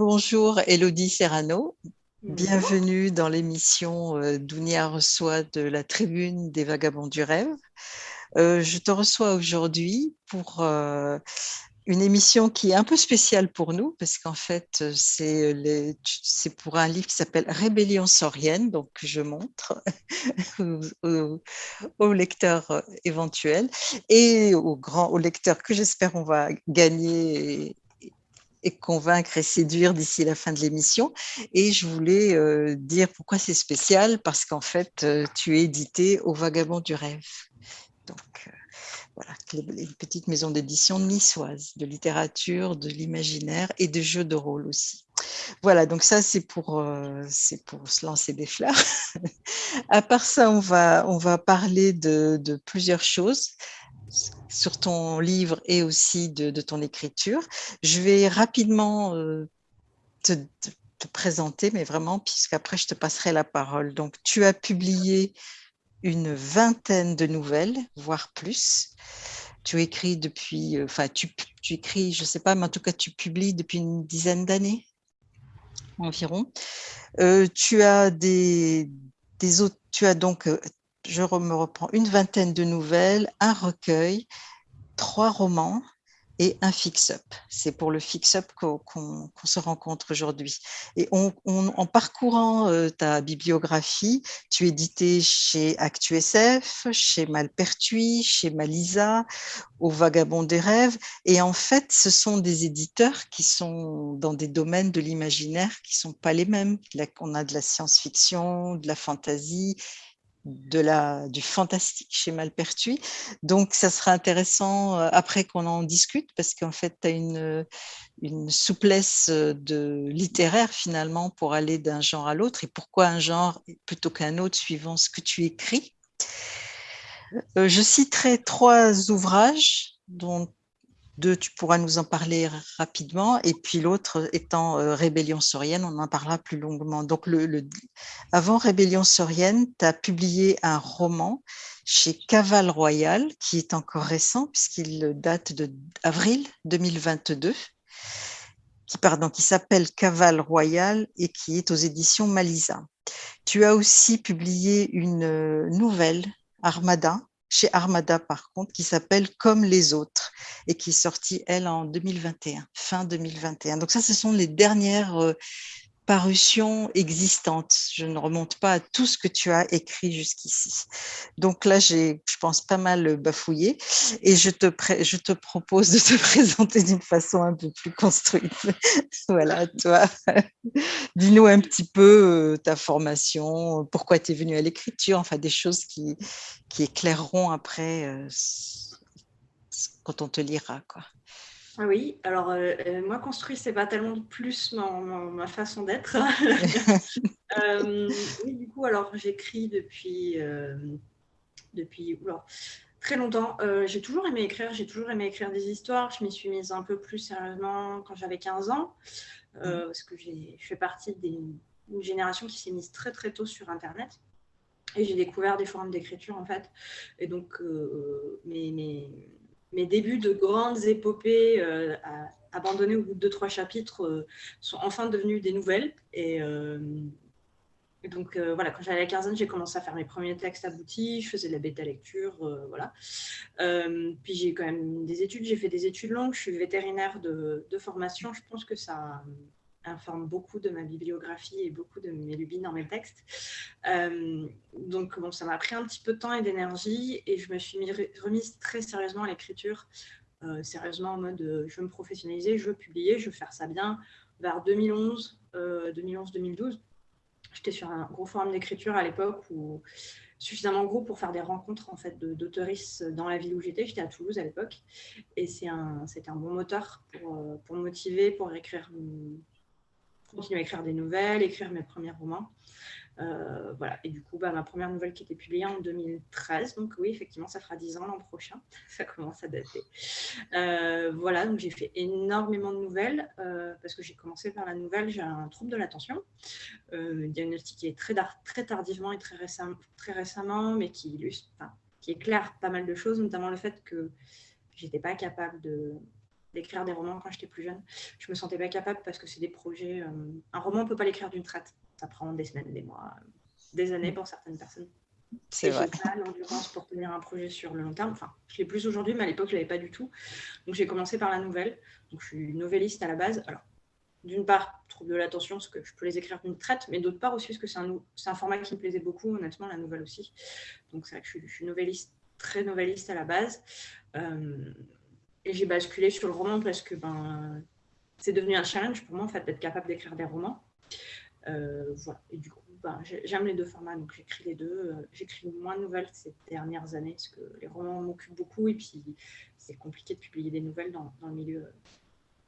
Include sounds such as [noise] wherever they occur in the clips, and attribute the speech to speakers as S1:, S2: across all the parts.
S1: Bonjour Elodie Serrano, bienvenue dans l'émission euh, Dounia reçoit de la tribune des vagabonds du rêve. Euh, je te reçois aujourd'hui pour euh, une émission qui est un peu spéciale pour nous parce qu'en fait c'est pour un livre qui s'appelle Rébellion saurienne, donc je montre [laughs] aux, aux, lecteurs éventuels et aux grands aux lecteurs que j'espère on va gagner et convaincre et séduire d'ici la fin de l'émission. Et je voulais euh, dire pourquoi c'est spécial, parce qu'en fait, euh, tu es édité au Vagabond du Rêve. Donc, euh, voilà, une petite maison d'édition niçoise, de littérature, de l'imaginaire et de jeux de rôle aussi. Voilà, donc ça, c'est pour, c'est pour se lancer des fleurs. [laughs] à part ça, on va, on va parler de, de plusieurs choses sur ton livre et aussi de, ton écriture. Je vais rapidement euh, te, présenter, mais vraiment, puisqu'après, je te passerai la parole. Donc, tu as publié une vingtaine de nouvelles, voire plus. Tu écris depuis, euh, enfin, tu, écris, je ne sais pas, mais en tout cas, tu publies depuis une dizaine d'années environ. Euh, tu as des, des autres, tu as donc je me reprends une vingtaine de nouvelles, un recueil, trois romans et un fix-up. C'est pour le fix-up qu'on se rencontre aujourd'hui. Et en parcourant euh, ta bibliographie, tu édité chez ActuSF, chez Malpertuis, chez Malisa, au Vagabond des rêves. Et en fait, ce sont des éditeurs qui sont dans des domaines de l'imaginaire qui ne sont pas les mêmes. on a de la science-fiction, de la fantasy de la, du fantastique chez Malpertuis. Donc, ça sera intéressant euh, après qu'on en discute parce qu'en fait, tu as une, une souplesse euh, de littéraire finalement pour aller d'un genre à l'autre et pourquoi un genre plutôt qu'un autre suivant ce que tu écris? Euh, je citerai trois ouvrages dont deux, tu pourras nous en parler rapidement, et puis l'autre étant euh, Rébellion saurienne, on en parlera plus longuement. Donc, avant Rébellion saurienne, tu as publié un roman chez Cavale Royal, qui est encore récent, puisqu'il date d'avril 2022, qui, pardon, qui s'appelle Cavale Royal et qui est aux éditions Malisa. Tu as aussi publié une euh, nouvelle, Armada, chez Armada par contre, qui s'appelle Comme les autres et qui est sortie, elle, en 2021, fin 2021. Donc ça, ce sont les dernières euh, parutions existantes. Je ne remonte pas à tout ce que tu as écrit jusqu'ici. Donc là, j'ai, je pense, pas mal bafouillé et je te, je te propose de te [laughs] présenter d'une façon un peu plus construite. [laughs] voilà, toi, [laughs] dis-nous un petit peu euh, ta formation, pourquoi tu es venu à l'écriture, enfin des choses qui, qui éclaireront après euh, quand on te lira. Quoi.
S2: Ah oui, alors euh, euh, moi, construire, c'est pas tellement plus ma, façon d'être. [laughs] Euh, oui, du coup, alors j'écris depuis, depuis très longtemps. j'ai toujours aimé écrire, j'ai toujours aimé écrire des histoires. Je m'y suis mise un peu plus sérieusement quand j'avais 15 ans, mmh. parce que je fais partie d'une génération qui s'est mise très très tôt sur Internet. Et j'ai découvert des formes d'écriture en fait. Et donc, mes, mes mes débuts de grandes épopées euh, abandonnées au bout de deux, trois chapitres euh, sont enfin devenus des nouvelles. Et, euh, donc, voilà, quand j'avais la quinzaine, j'ai commencé à faire mes premiers textes aboutis, je faisais de la bêta lecture, voilà. puis j'ai quand même des études, j'ai fait des études longues, je suis vétérinaire de formation, je pense que ça informe beaucoup de ma bibliographie et beaucoup de mes lubies dans mes textes. Euh, donc, bon, ça m'a pris un petit peu de temps et d'énergie et je me suis remise très sérieusement à l'écriture, euh, sérieusement en mode euh, je veux me professionnaliser, je veux publier, je veux faire ça bien. Vers 2011, 2011-2012, j'étais sur un gros forum d'écriture à l'époque où suffisamment gros pour faire des rencontres en fait d'auteuristes dans la ville où j'étais. J'étais à Toulouse à l'époque et c'est un, c'était un bon moteur pour, pour motiver, pour écrire continuer à écrire des nouvelles, écrire mes premiers romans. Euh, voilà. Et du coup, bah, ma première nouvelle qui était publiée en 2013. Donc oui, effectivement, ça fera 10 ans l'an prochain. [laughs] Ça commence à dater. Euh, voilà, donc j'ai fait énormément de nouvelles euh, parce que j'ai commencé par la nouvelle. J'ai un trouble de l'attention, diagnostiqué très, tardivement et très, récemment, très récemment, mais qui illustre, qui éclaire pas mal de choses, notamment le fait que j'étais pas capable de d'écrire des romans quand j'étais plus jeune. Je me sentais pas capable parce que c'est des projets. un roman, on peut pas l'écrire d'une traite. Ça prend des semaines, des mois, des années pour certaines personnes. C'est vrai. pas l'endurance pour tenir un projet sur le long terme. Enfin, je l'ai plus aujourd'hui, mais à l'époque, je l'avais pas du tout. Donc, j'ai commencé par la nouvelle. Donc, je suis novelliste à la base. Alors, d'une part, je trouve de l'attention, parce que je peux les écrire d'une traite, mais d'autre part aussi, parce que c'est un, un, format qui me plaisait beaucoup, honnêtement, la nouvelle aussi. Donc, c'est vrai que je suis, je suis, novelliste, très novelliste à la base. Euh, et j'ai basculé sur le roman parce que ben, c'est devenu un challenge pour moi, en fait, d'être capable d'écrire des romans. Euh, voilà. Et du coup, ben, j'aime les deux formats, donc j'écris les deux. Euh, j'écris moins de nouvelles ces dernières années parce que les romans m'occupent beaucoup et puis c'est compliqué de publier des nouvelles dans, le milieu.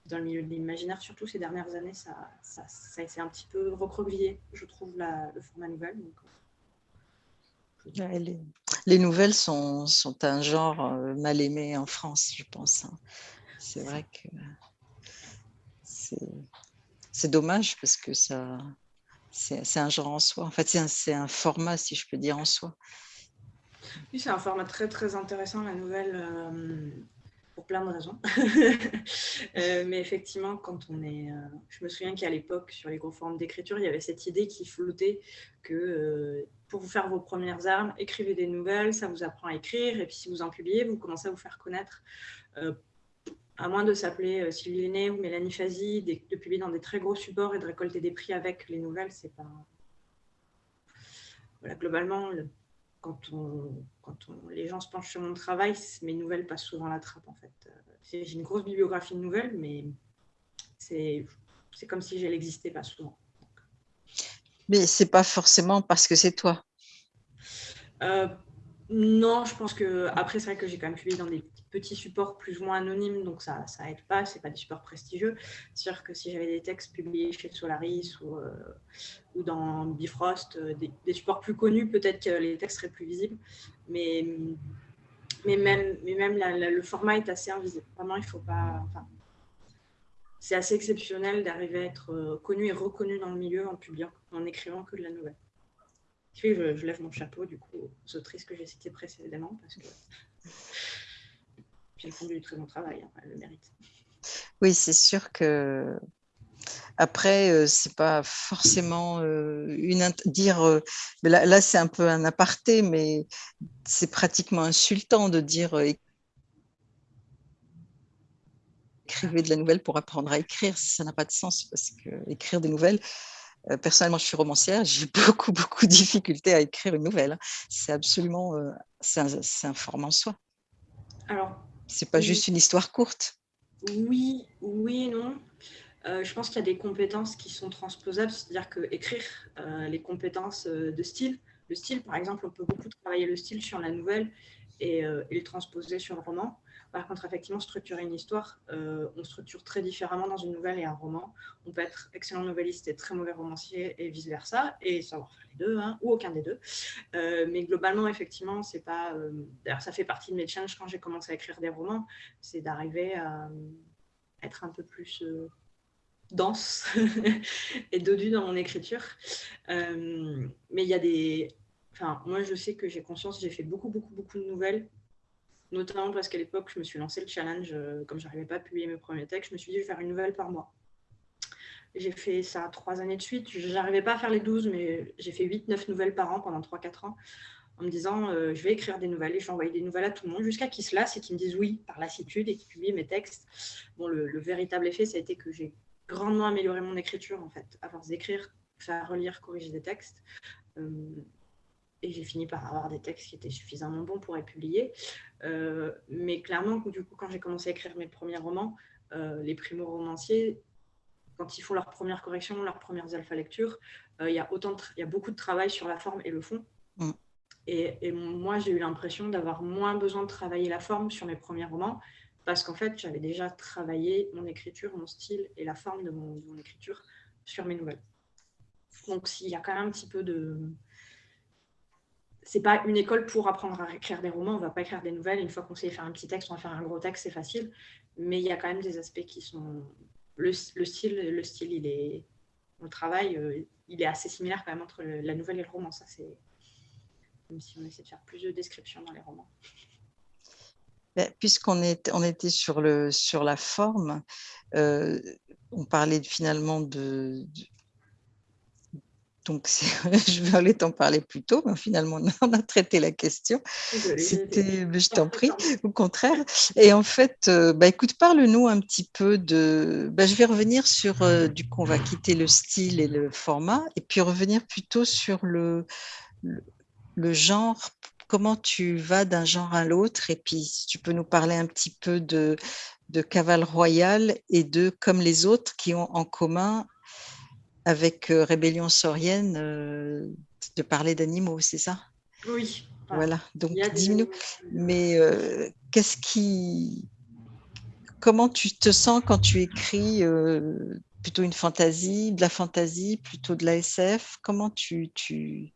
S2: Dans le milieu de l'imaginaire, surtout ces dernières années, ça, ça, ça un petit peu recroquevillé, je trouve, le format nouvelle.
S1: Euh, les, les, nouvelles sont, un genre mal aimé en France, je pense. Hein. C'est vrai que c'est dommage parce que ça, c'est un genre en soi. En fait, c'est un, un, format, si je peux dire, en soi.
S2: Oui, c'est un format très, très intéressant, la nouvelle, euh, pour plein de raisons. [laughs] euh, mais effectivement, quand on est... Euh, je me souviens qu'à l'époque, sur les gros formes d'écriture, il y avait cette idée qui flottait que euh, pour vous faire vos premières armes, écrivez des nouvelles, ça vous apprend à écrire, et puis si vous en publiez, vous commencez à vous faire connaître à moins de s'appeler Sylvie Lenné ou Mélanie Fazi, de, publier dans des très gros supports et de récolter des prix avec les nouvelles, c'est pas. Voilà, globalement, quand, on, quand on, les gens se penchent sur mon travail, mes nouvelles passent souvent la trappe en fait. J'ai une grosse bibliographie de nouvelles, mais c'est comme si elle n'existait pas souvent.
S1: Mais c'est pas forcément parce que c'est toi.
S2: Euh, non, je pense que après c'est vrai que j'ai quand même publié dans des petits supports plus ou moins anonymes, donc ça ça aide pas, c'est pas des supports prestigieux. C'est sûr que si j'avais des textes publiés chez Solaris ou, euh, dans Bifrost, euh, des, supports plus connus, peut-être que les textes seraient plus visibles, mais mais même mais même le format est assez invisible. Vraiment, il faut pas. Enfin, c'est assez exceptionnel d'arriver à être euh, connu et reconnu dans le milieu en publiant, en écrivant que de la nouvelle. Je, je, lève mon chapeau du coup aux autrices que j'ai citées précédemment parce que j'ai font du très bon travail, hein, le mérite.
S1: Oui, c'est sûr que après, euh, c'est pas forcément euh, une dire. Euh, là, là c'est un peu un aparté, mais c'est pratiquement insultant de dire écrivez de la nouvelle pour apprendre à écrire. Ça n'a pas de sens parce que écrire des nouvelles, euh, personnellement, je suis romancière, j'ai [laughs] beaucoup, beaucoup de difficultés à écrire une nouvelle. Hein. C'est absolument, euh, c'est un, format en soi. Alors, c'est pas juste une histoire courte.
S2: Oui, oui et non. Euh, je pense qu'il y a des compétences qui sont transposables, c'est-à-dire que écrire les compétences de style, le style, par exemple, on peut beaucoup travailler le style sur la nouvelle et, et le transposer sur le roman. Par contre, effectivement, structurer une histoire, euh, on structure très différemment dans une nouvelle et un roman. On peut être excellent novelliste et très mauvais romancier et vice-versa, et savoir faire les deux, hein, ou aucun des deux. Euh, mais globalement, effectivement, c'est pas... Euh, d'ailleurs, ça fait partie de mes challenges quand j'ai commencé à écrire des romans, c'est d'arriver à être un peu plus dense [laughs] et dodu dans mon écriture. mais il y a des... Enfin, moi, je sais que j'ai conscience, j'ai fait beaucoup, beaucoup, beaucoup de nouvelles notamment parce qu'à l'époque, je me suis lancé le challenge, euh, comme je n'arrivais pas à publier mes premiers textes, je me suis dit, je vais faire une nouvelle par mois. J'ai fait ça trois années de suite. Je n'arrivais pas à faire les 12, mais j'ai fait 8-9 nouvelles par an pendant 3-4 ans, en me disant, euh, je vais écrire des nouvelles et je vais envoyer des nouvelles à tout le monde, jusqu'à qu'ils se lassent et qu'ils me disent oui par lassitude et qu'ils publient mes textes. Bon, le, véritable effet, ça a été que j'ai grandement amélioré mon écriture, en fait, à force d'écrire, faire relire, corriger des textes. Euh, et j'ai fini par avoir des textes qui étaient suffisamment bons pour être publiés. Euh, mais clairement, du coup, quand j'ai commencé à écrire mes premiers romans, euh, les primo-romanciers, quand ils font leurs premières corrections, leurs premières alpha-lectures, euh, il, y a autant il y a beaucoup de travail sur la forme et le fond. Mm. Et, et, moi, j'ai eu l'impression d'avoir moins besoin de travailler la forme sur mes premiers romans, parce qu'en fait, j'avais déjà travaillé mon écriture, mon style et la forme de mon, de mon écriture sur mes nouvelles. Donc, il y a quand même un petit peu de, c'est pas une école pour apprendre à écrire des romans. On va pas écrire des nouvelles. Une fois qu'on sait faire un petit texte, on va faire un gros texte, c'est facile. Mais il y a quand même des aspects qui sont le, style. Le style, il est, on travaille, euh, il est assez similaire quand même entre la nouvelle et le roman. Ça, c'est même si on essaie de faire plus de descriptions dans les romans.
S1: Puisqu'on on était sur, le, sur la forme, euh, on parlait finalement de, donc, [laughs] je vais aller t'en parler plus tôt, mais finalement, on a traité la question. C'était, je t'en prie, au contraire. Et en fait, euh, bah, écoute, parle-nous un petit peu de. Bah, je vais revenir sur. Euh, du coup, on va quitter le style et le format, et puis revenir plutôt sur le, le, genre. Comment tu vas d'un genre à l'autre, et puis si tu peux nous parler un petit peu de, de Cavale Royal et de Comme les autres qui ont en commun avec euh, Rébellion saurienne euh, de parler d'animaux, c'est ça?
S2: Oui.
S1: Voilà, donc dis-nous, mais euh, qu'est-ce qui. Comment tu te sens quand tu écris plutôt une fantaisie, de la fantaisie, plutôt de la SF Comment tu, tu.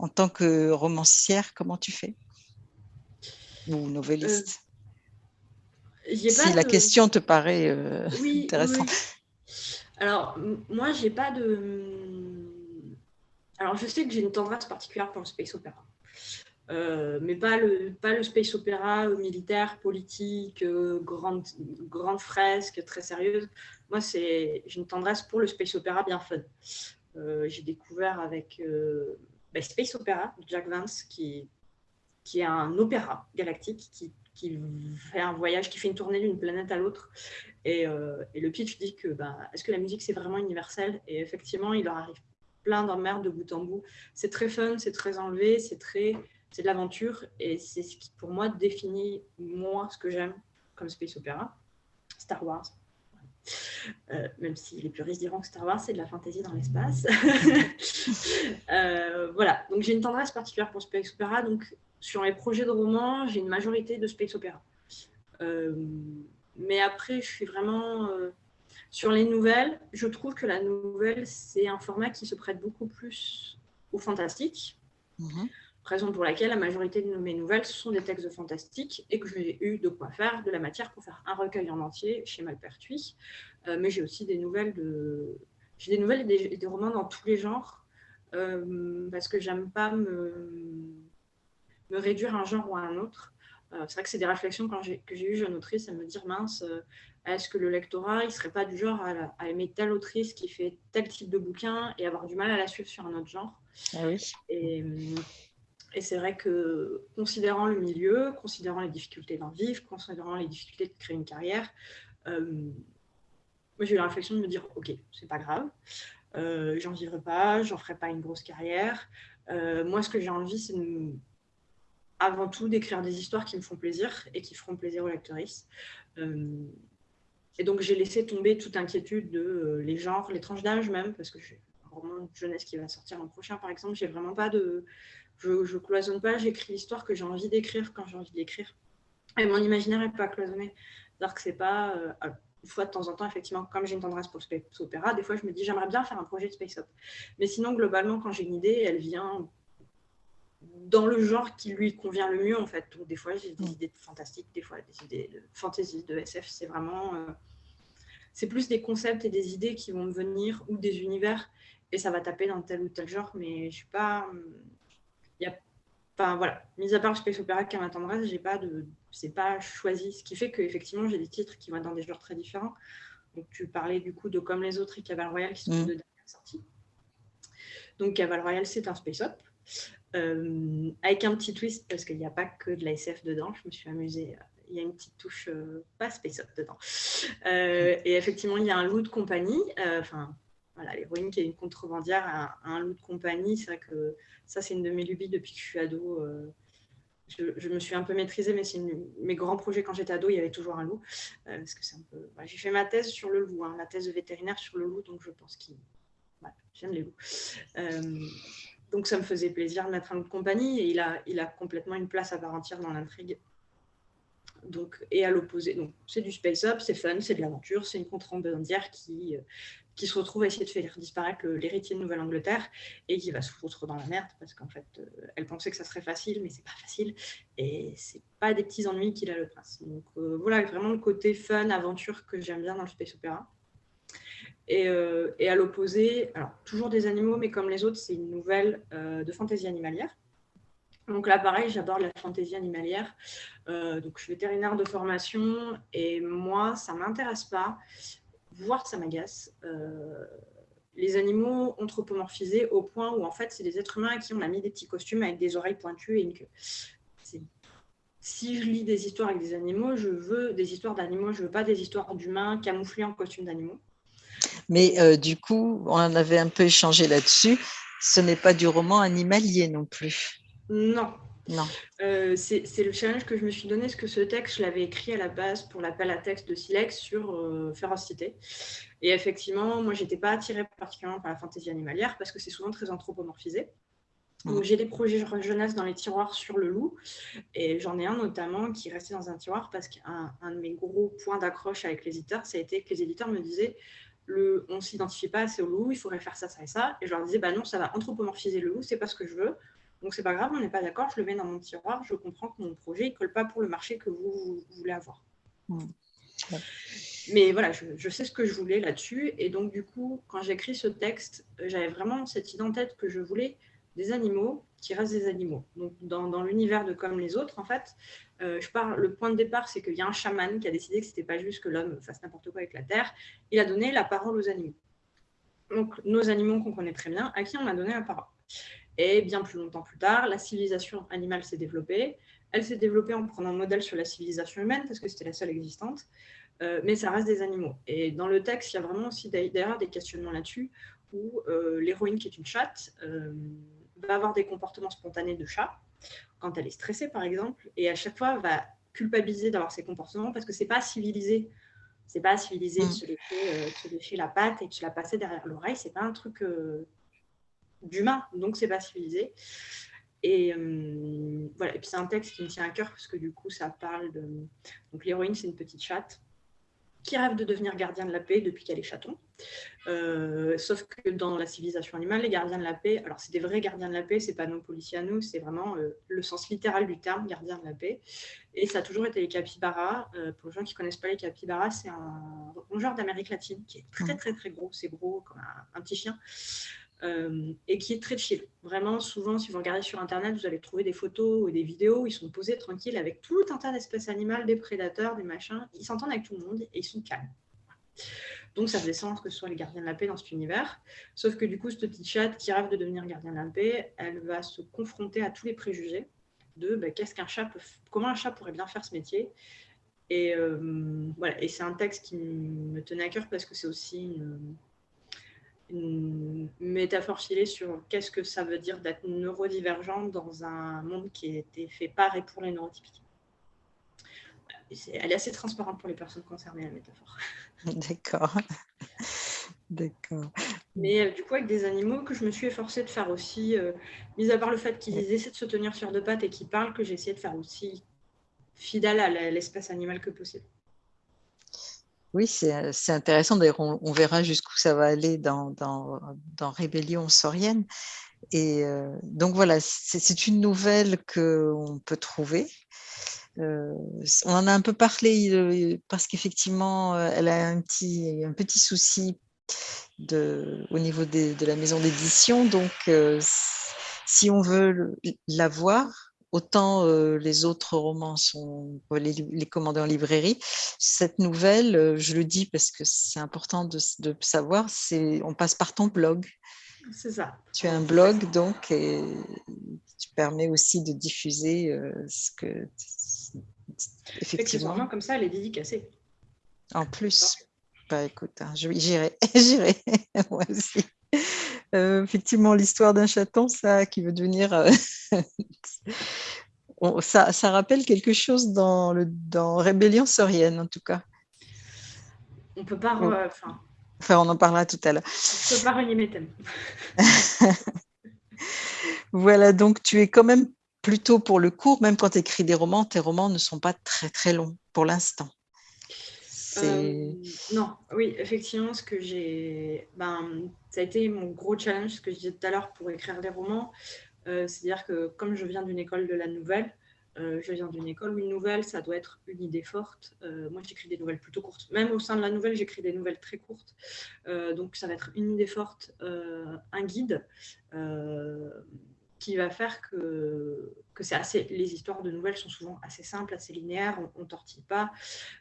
S1: En tant que romancière, comment tu fais? Ou novelliste? Si la question te paraît intéressante.
S2: Alors, moi, j'ai pas de. Alors, je sais que j'ai une tendresse particulière pour le space opéra. Euh, mais pas le, pas le space opéra militaire, politique, euh, grande, grande fresque, très sérieuse. Moi, j'ai une tendresse pour le space opéra bien fun. Euh, j'ai découvert avec bah, Space Opera de Jack Vance, qui, qui est un opéra galactique qui qui fait un voyage, qui fait une tournée d'une planète à l'autre. Et, euh, et, le pitch dit que ben, est-ce que la musique c'est vraiment universel? Et effectivement, il leur arrive plein d'emmerdes de bout en bout. C'est très fun, c'est très enlevé, c'est très c'est de l'aventure et c'est ce qui pour moi définit moi ce que j'aime comme space opéra, Star Wars. Euh, même si les puristes diront que Star Wars c'est de la fantasy dans l'espace. [laughs] euh, voilà, donc j'ai une tendresse particulière pour space opéra, donc sur les projets de romans, j'ai une majorité de space opéra. Euh, mais après, je suis vraiment euh, sur les nouvelles. Je trouve que la nouvelle, c'est un format qui se prête beaucoup plus au fantastique. Mhm. Raison pour laquelle la majorité de mes nouvelles, ce sont des textes de fantastique et que j'ai eu de quoi faire de la matière pour faire un recueil en entier chez Malpertuis. Euh, mais j'ai aussi des nouvelles de... J'ai des nouvelles et des, romans dans tous les genres parce que j'aime pas me me réduire un genre ou à un autre. Euh, c'est vrai que c'est des réflexions quand que j'ai eues jeune autrice, à me dire mince, euh, est-ce que le lectorat, il serait pas du genre à, aimer telle autrice qui fait tel type de bouquin et avoir du mal à la suivre sur un autre genre?
S1: Ah oui.
S2: Et, et c'est vrai que considérant le milieu, considérant les difficultés d'en vivre, considérant les difficultés de créer une carrière, euh, moi j'ai eu la réflexion de me dire ok, c'est pas grave, j'en vivrai pas, j'en ferai pas une grosse carrière. moi, ce que j'ai envie, c'est de avant tout d'écrire des histoires qui me font plaisir et qui feront plaisir aux lectrices. Euh, et donc j'ai laissé tomber toute inquiétude de euh, les genres, les tranches d'âge même, parce que j'ai un roman de jeunesse qui va sortir l'an prochain par exemple, j'ai vraiment pas de... Je, je cloisonne pas, j'écris l'histoire que j'ai envie d'écrire quand j'ai envie d'écrire. Et mon imaginaire n'est pas cloisonné. C'est-à-dire que c'est pas... Euh, une fois de temps en temps, effectivement, comme j'ai une tendresse pour le space opéra, des fois je me dis j'aimerais bien faire un projet de space op. Mais sinon, globalement, quand j'ai une idée, elle vient dans le genre qui lui convient le mieux en fait. Donc des fois j'ai des idées fantastiques, des fois des idées de fantasy, de SF. C'est vraiment, euh, c'est plus des concepts et des idées qui vont me venir ou des univers et ça va taper dans tel ou tel genre. Mais je suis pas, il y a, enfin voilà, mis à part space opéra qui ma tendresse, j'ai pas de, c'est pas choisi. Ce qui fait que effectivement j'ai des titres qui vont dans des genres très différents. Donc tu parlais du coup de comme les autres et Cavale Royal qui sont mm. deux dernières sorties. Donc Cavale Royal c'est un space op. Euh, avec un petit twist, parce qu'il n'y a pas que de la SF dedans, je me suis amusée. Euh, il y a une petite touche euh, pas space up dedans. et effectivement, il y a un loup de compagnie. Enfin, voilà, l'héroïne qui est une contrebandière un loup de compagnie. C'est vrai que ça, c'est une de mes lubies depuis que je suis ado. Je, me suis un peu maîtrisée, mais c'est mes grands projets quand j'étais ado, il y avait toujours un loup. parce que c'est un peu. J'ai fait ma thèse sur le loup, hein, la thèse de vétérinaire sur le loup, donc je pense qu'il. J'aime les loups donc ça me faisait plaisir de mettre un de compagnie et il a, complètement une place à part entière dans l'intrigue. Donc, et à l'opposé, c'est du space up, c'est fun, c'est de l'aventure, c'est une contrebandière qui, euh, qui se retrouve à essayer de faire disparaître l'héritier de Nouvelle-Angleterre et qui va se foutre dans la merde parce qu'en fait, euh, elle pensait que ça serait facile, mais c'est pas facile et c'est pas des petits ennuis qu'il a le prince. Donc euh, voilà, vraiment le côté fun, aventure que j'aime bien dans le space opéra. Euh, et, à l'opposé, alors toujours des animaux, mais comme les autres, c'est une nouvelle euh, de fantaisie animalière. Donc là, pareil, j'aborde la fantaisie animalière. donc, je suis vétérinaire de formation et moi, ça ne m'intéresse pas, voire ça m'agace. les animaux anthropomorphisés au point où, en fait, c'est des êtres humains à qui on a mis des petits costumes avec des oreilles pointues et une queue si je lis des histoires avec des animaux, je veux des histoires d'animaux, je veux pas des histoires d'humains camouflés en costume d'animaux.
S1: Mais euh, du coup, on en avait un peu échangé là-dessus. Ce n'est pas du roman animalier non plus.
S2: Non. Non. Euh, c'est le challenge que je me suis donné, parce que ce texte, je l'avais écrit à la base pour l'appel à texte de Silex sur euh, Férocité. Et effectivement, moi, j'étais pas attirée particulièrement par la fantaisie animalière, parce que c'est souvent très anthropomorphisé. Donc, j'ai des projets jeunesse dans les tiroirs sur le loup. Et j'en ai un notamment qui restait dans un tiroir parce qu'un de mes gros points d'accroche avec les éditeurs, ça a été que les éditeurs me disaient le, on ne s'identifie pas assez au loup, il faudrait faire ça, ça et ça. Et je leur disais, bah non, ça va anthropomorphiser le loup, c'est pas ce que je veux. Donc, c'est pas grave, on n'est pas d'accord, je le mets dans mon tiroir, je comprends que mon projet ne colle pas pour le marché que vous, voulez avoir. Mais voilà, je, je, sais ce que je voulais là-dessus. Et donc, du coup, quand j'écris ce texte, j'avais vraiment cette idée en tête que je voulais des animaux qui restent des animaux. Donc, dans, l'univers de Comme les autres, en fait, euh, je parle, le point de départ, c'est qu'il y a un chaman qui a décidé que ce n'était pas juste que l'homme fasse n'importe quoi avec la terre. Il a donné la parole aux animaux. Donc, nos animaux qu'on connaît très bien, à qui on a donné la parole. Et bien plus longtemps plus tard, la civilisation animale s'est développée. Elle s'est développée en prenant un modèle sur la civilisation humaine, parce que c'était la seule existante. Euh, mais ça reste des animaux. Et dans le texte, il y a vraiment aussi d'ailleurs des questionnements là-dessus, où euh, l'héroïne, qui est une chatte, va avoir des comportements spontanés de chat quand elle est stressée, par exemple, et à chaque fois va culpabiliser d'avoir ces comportements parce que c'est pas civilisé. C'est pas civilisé de, mm. se lécher, euh, la patte et de se la passer derrière l'oreille. C'est pas un truc euh, d'humain, donc c'est pas civilisé. Et euh, voilà. Et puis c'est un texte qui me tient à cœur parce que du coup ça parle de. Donc l'héroïne c'est une petite chatte qui rêve de devenir gardien de la paix depuis qu'elle est chaton. Euh, sauf que dans la civilisation animale, les gardiens de la paix, alors c'est des vrais gardiens de la paix, c'est pas nos policiers à nous, c'est vraiment euh, le sens littéral du terme, gardien de la paix. Et ça a toujours été les capybaras. Euh, pour les gens qui connaissent pas les capybaras, c'est un rongeur d'Amérique latine qui est très très très gros, c'est gros comme un petit chien. Euh, et qui est très chill. Vraiment, souvent, si vous regardez sur Internet, vous allez trouver des photos ou des vidéos où ils sont posés tranquilles avec tout un tas d'espèces animales, des prédateurs, des machins. Ils s'entendent avec tout le monde et ils sont calmes. Donc, ça faisait sens que ce soit les gardiens de la paix dans cet univers. Sauf que du coup, cette petite chatte qui rêve de devenir gardien de la paix, elle va se confronter à tous les préjugés de bah, qu'est-ce qu'un chat peut, comment un chat pourrait bien faire ce métier. Et euh, c'est un texte qui me tenait à cœur parce que c'est aussi une, métaphore filée sur qu'est-ce que ça veut dire d'être neurodivergent dans un monde qui été fait par et pour les neurotypiques. Elle est assez transparente pour les personnes concernées, la métaphore. [laughs]
S1: D'accord. D'accord.
S2: Mais euh, du coup, avec des animaux que je me suis efforcée de faire aussi, euh, mis à part le fait qu'ils essaient de se tenir sur deux pattes et qu'ils parlent, que j'ai essayé de faire aussi fidèle à l'espèce animale que possible.
S1: Oui, c'est intéressant. D'ailleurs, on, verra jusqu'où ça va aller dans, dans, Rébellion saurienne. Et euh, donc voilà, c'est une nouvelle qu'on peut trouver. Euh, on en a un peu parlé euh, parce qu'effectivement, elle a un petit, un petit souci de, au niveau de la maison d'édition. Donc, si on veut la voir, autant euh, les autres romans sont les, les commander en librairie. Cette nouvelle, euh, je le dis parce que c'est important de, savoir, c'est on passe par ton blog.
S2: C'est ça.
S1: Tu as un blog donc et tu permets aussi de diffuser euh, ce que
S2: effectivement. comme ça, elle est dédicacée.
S1: En plus, bah écoute, hein, j'irai, [laughs] j'irai [laughs] moi aussi. Euh, effectivement, l'histoire d'un chaton, ça, qui veut devenir. Euh, [laughs] ça, ça, rappelle quelque chose dans, le, dans Rébellion saurienne, en tout cas.
S2: On peut pas.
S1: Enfin, enfin, on en parlera tout à l'heure.
S2: On peut pas renier mes thèmes.
S1: voilà, donc tu es quand même plutôt pour le cours, même quand tu écris des romans, tes romans ne sont pas très très longs pour l'instant.
S2: Euh, non, oui, effectivement, ce que j'ai, ben, ça a été mon gros challenge, ce que je disais tout à l'heure pour écrire des romans. Euh, c'est-à-dire que comme je viens d'une école de la nouvelle, euh, je viens d'une école où une nouvelle, ça doit être une idée forte. moi, j'écris des nouvelles plutôt courtes. Même au sein de la nouvelle, j'écris des nouvelles très courtes. donc, ça va être une idée forte, un guide qui va faire que, que c'est assez, les histoires de nouvelles sont souvent assez simples, assez linéaires, on ne tortille pas.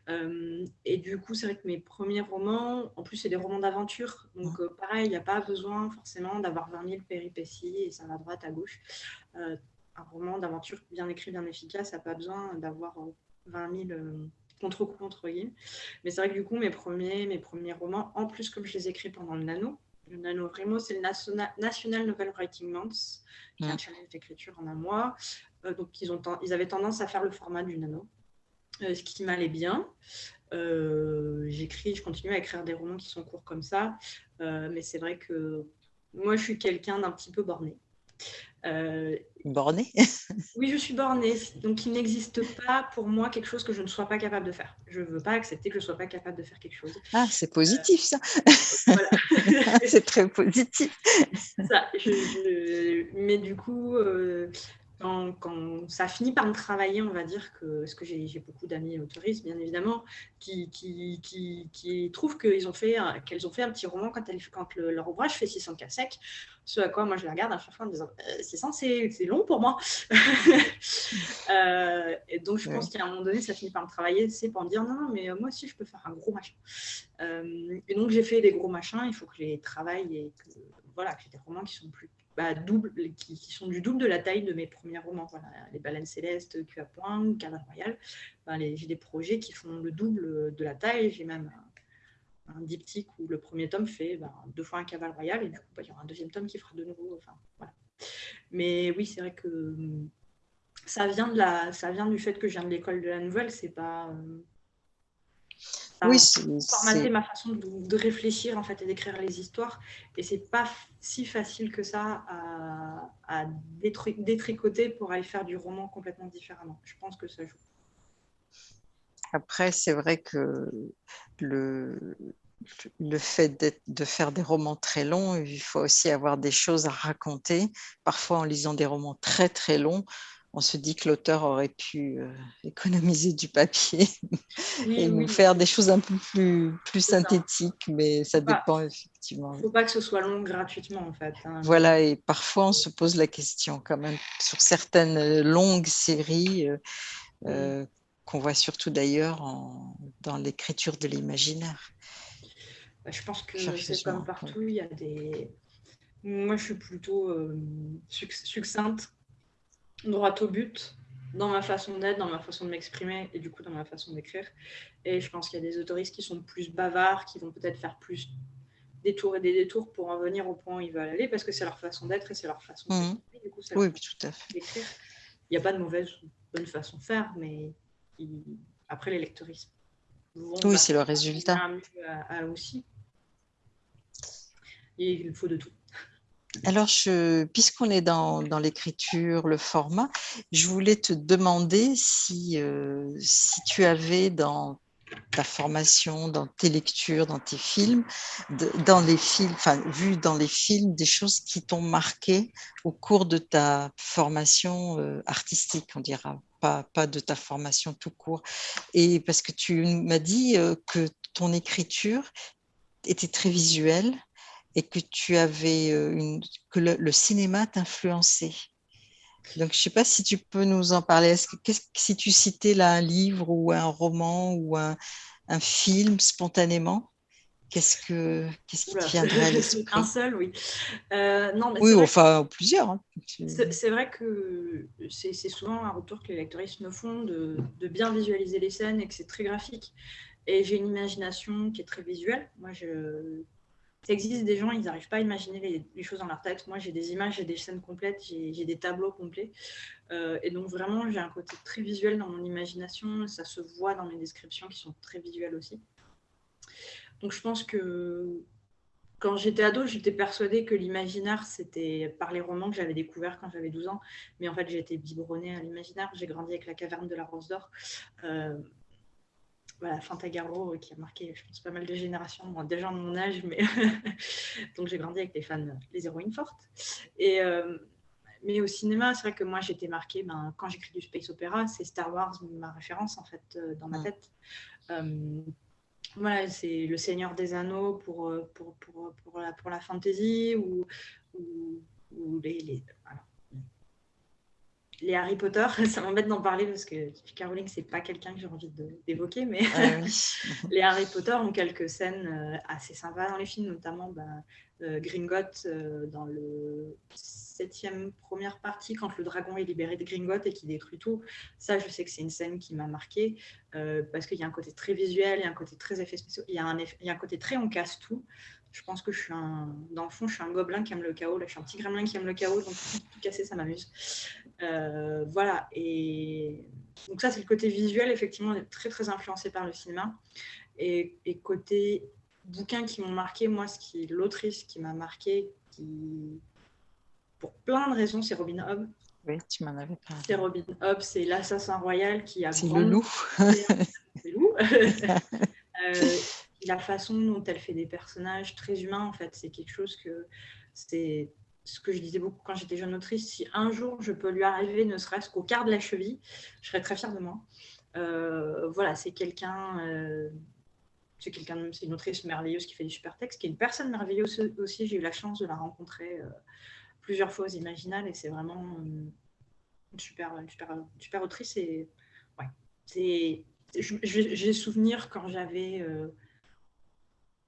S2: Euh, et du coup, c'est vrai que mes premiers romans, en plus, c'est des romans d'aventure. Donc, euh, pareil, il n'y a pas besoin forcément d'avoir 20 000 péripéties et ça va à droite, à gauche. Euh, un roman d'aventure bien écrit, bien efficace, n'a pas besoin d'avoir 20 000 contre-coups, entre guillemets. Mais c'est vrai que du coup, mes premiers, mes premiers romans, en plus, comme je les écris pendant le nano, le NaNoWriMo, c'est le National Novel Writing Month, qui est un challenge d'écriture en un mois. Euh, donc, ils, ont ils avaient tendance à faire le format du nano, euh, ce qui m'allait bien. Euh, j'écris, je continue à écrire des romans qui sont courts comme ça, mais c'est vrai que moi, je suis quelqu'un d'un petit peu borné.
S1: Euh, bornée? [laughs]
S2: Oui, je suis bornée. Donc, il n'existe pas pour moi quelque chose que je ne sois pas capable de faire. Je ne veux pas accepter que je ne sois pas capable de faire quelque chose.
S1: Ah, c'est positif ça. [laughs] c'est très positif.
S2: Ça, Mais du coup, euh, quand, ça finit par me travailler, on va dire que, parce que j'ai beaucoup d'amis autoristes, bien évidemment, qui, qui, qui, qui trouvent qu'elles ont, fait, qu'elles ont fait un petit roman quand, elle, quand leur ouvrage fait 600 cas secs. Ce à quoi moi je les regarde à chaque fois en disant 600 euh, c'est long pour moi. [laughs] euh, et donc je pense qu'à un moment donné, ça finit par me travailler, c'est pour me dire non, non, mais moi aussi je peux faire un gros machin. Euh, et donc j'ai fait des gros machins, il faut que je les travaille et que, voilà, que j'ai des romans qui sont plus bah, double, qui, sont du double de la taille de mes premiers romans. Les Baleines Célestes, Q à Point, Cavale Royal. j'ai des projets qui font le double de la taille. J'ai même un, diptyque où le premier tome fait bah, deux fois un Cavale Royal et bah, il y aura un deuxième tome qui fera de nouveau. Mais oui, c'est vrai que ça vient, de la, ça vient du fait que je viens de l'école de la nouvelle. C'est pas. Euh, oui, formater ma façon de, réfléchir en fait et d'écrire les histoires. Et c'est pas si facile que ça à, à détricoter pour aller faire du roman complètement différemment. Je pense que ça joue.
S1: Après, c'est vrai que le, le fait de faire des romans très longs, il faut aussi avoir des choses à raconter. Parfois, en lisant des romans très très longs, on se dit que l'auteur aurait pu euh, économiser du papier et nous faire des choses un peu plus, plus synthétiques, mais ça dépend effectivement.
S2: Il ne faut pas que ce soit long gratuitement en fait.
S1: Hein. Voilà, et parfois on se pose la question quand même sur certaines euh, longues séries euh, qu'on voit surtout d'ailleurs dans l'écriture de l'imaginaire.
S2: Bah, je pense que c'est comme partout, il y a des... Moi je suis plutôt succincte droit au but dans ma façon d'être, dans ma façon de m'exprimer et du coup dans ma façon d'écrire. Et je pense qu'il y a des autoristes qui sont plus bavards, qui vont peut-être faire plus des tours et des détours pour en venir au point où ils veulent aller parce que c'est leur façon d'être et c'est leur façon
S1: mmh. oui, tout à fait.
S2: d'écrire. Il n'y a pas de mauvaise ou bonne façon de faire, mais après les lectoristes
S1: Oui, c'est le résultat.
S2: aussi. Et il faut de tout.
S1: Alors, puisqu'on est dans, l'écriture, le format, je voulais te demander si, euh, si tu avais dans ta formation, dans tes lectures, dans tes films, dans les films, enfin, vu dans les films, des choses qui t'ont marqué au cours de ta formation euh, artistique, on dira, pas, pas de ta formation tout court. Et parce que tu m'as dit euh, que ton écriture était très visuelle et que tu avais euh, une, que le, cinéma t'influençait. Donc, je ne sais pas si tu peux nous en parler. Est-ce que si tu citais là un livre ou un roman ou un, un film spontanément, qu'est-ce que qu'est-ce qui te viendrait à [laughs] l'esprit?
S2: Un seul, oui. Euh, non,
S1: oui, enfin plusieurs. Hein.
S2: C'est vrai que c'est souvent un retour que les lecteuristes me font de, de, bien visualiser les scènes et que c'est très graphique. Et j'ai une imagination qui est très visuelle. Moi, je, ça existe des gens, ils n'arrivent pas à imaginer les, choses dans leur tête. Moi, j'ai des images, j'ai des scènes complètes, j'ai des tableaux complets. Euh, et donc, vraiment, j'ai un côté très visuel dans mon imagination. Ça se voit dans mes descriptions qui sont très visuelles aussi. Donc, je pense que quand j'étais ado, j'étais persuadée que l'imaginaire, c'était par les romans que j'avais découvert quand j'avais 12 ans. Mais en fait, j'ai été biberonnée à l'imaginaire. J'ai grandi avec La Caverne de la Rose d'Or. Euh, voilà, Fantagaro euh, qui a marqué, je pense, pas mal de générations, moi, déjà de mon âge, mais [laughs] donc j'ai grandi avec les fans, les héroïnes fortes. Et, euh, mais au cinéma, c'est vrai que moi j'étais marquée, ben, quand j'écris du space opéra, c'est Star Wars ma référence en fait euh, dans ma tête. voilà, c'est Le Seigneur des Anneaux pour, pour, pour, pour, la, pour la fantasy ou, ou, les, les les Harry Potter, [laughs] ça m'embête d'en parler parce que Caroline, c'est pas quelqu'un que j'ai envie d'évoquer, mais [laughs] les Harry Potter ont quelques scènes euh, assez sympas dans les films, notamment bah, euh, Gringotts euh, dans le septième première partie, quand le dragon est libéré de Gringotts et qui détruit tout. Ça, je sais que c'est une scène qui m'a marqué parce qu'il y a un côté très visuel, il y a un côté très effet spéciaux, il y a un, il y a un côté très on casse tout. Je pense que je suis un, dans le fond, je suis un gobelin qui aime le chaos. Là, je suis un petit gremlin qui aime le chaos, donc tout casser, ça m'amuse. Euh, voilà. Et donc ça, c'est le côté visuel, effectivement, très très influencé par le cinéma. Et, côté bouquins qui m'ont marqué, moi, ce qui l'autrice qui m'a marqué, qui pour plein de raisons, c'est Robin Hobb.
S1: Oui, tu m'en avais parlé.
S2: C'est Robin Hobb, c'est l'assassin royal qui a.
S1: C'est le loup. [laughs]
S2: c'est loup. [laughs] euh, la façon dont elle fait des personnages très humains, en fait, c'est quelque chose que c'est ce que je disais beaucoup quand j'étais jeune autrice. Si un jour je peux lui arriver, ne serait-ce qu'au quart de la cheville, je serais très fière de moi. Euh, voilà, c'est quelqu'un, euh, c'est quelqu'un, c'est une autrice merveilleuse qui fait du super textes, qui est une personne merveilleuse aussi. J'ai eu la chance de la rencontrer euh, plusieurs fois aux Imaginales et c'est vraiment une super, super, super autrice. Et ouais, c'est, j'ai souvenir quand j'avais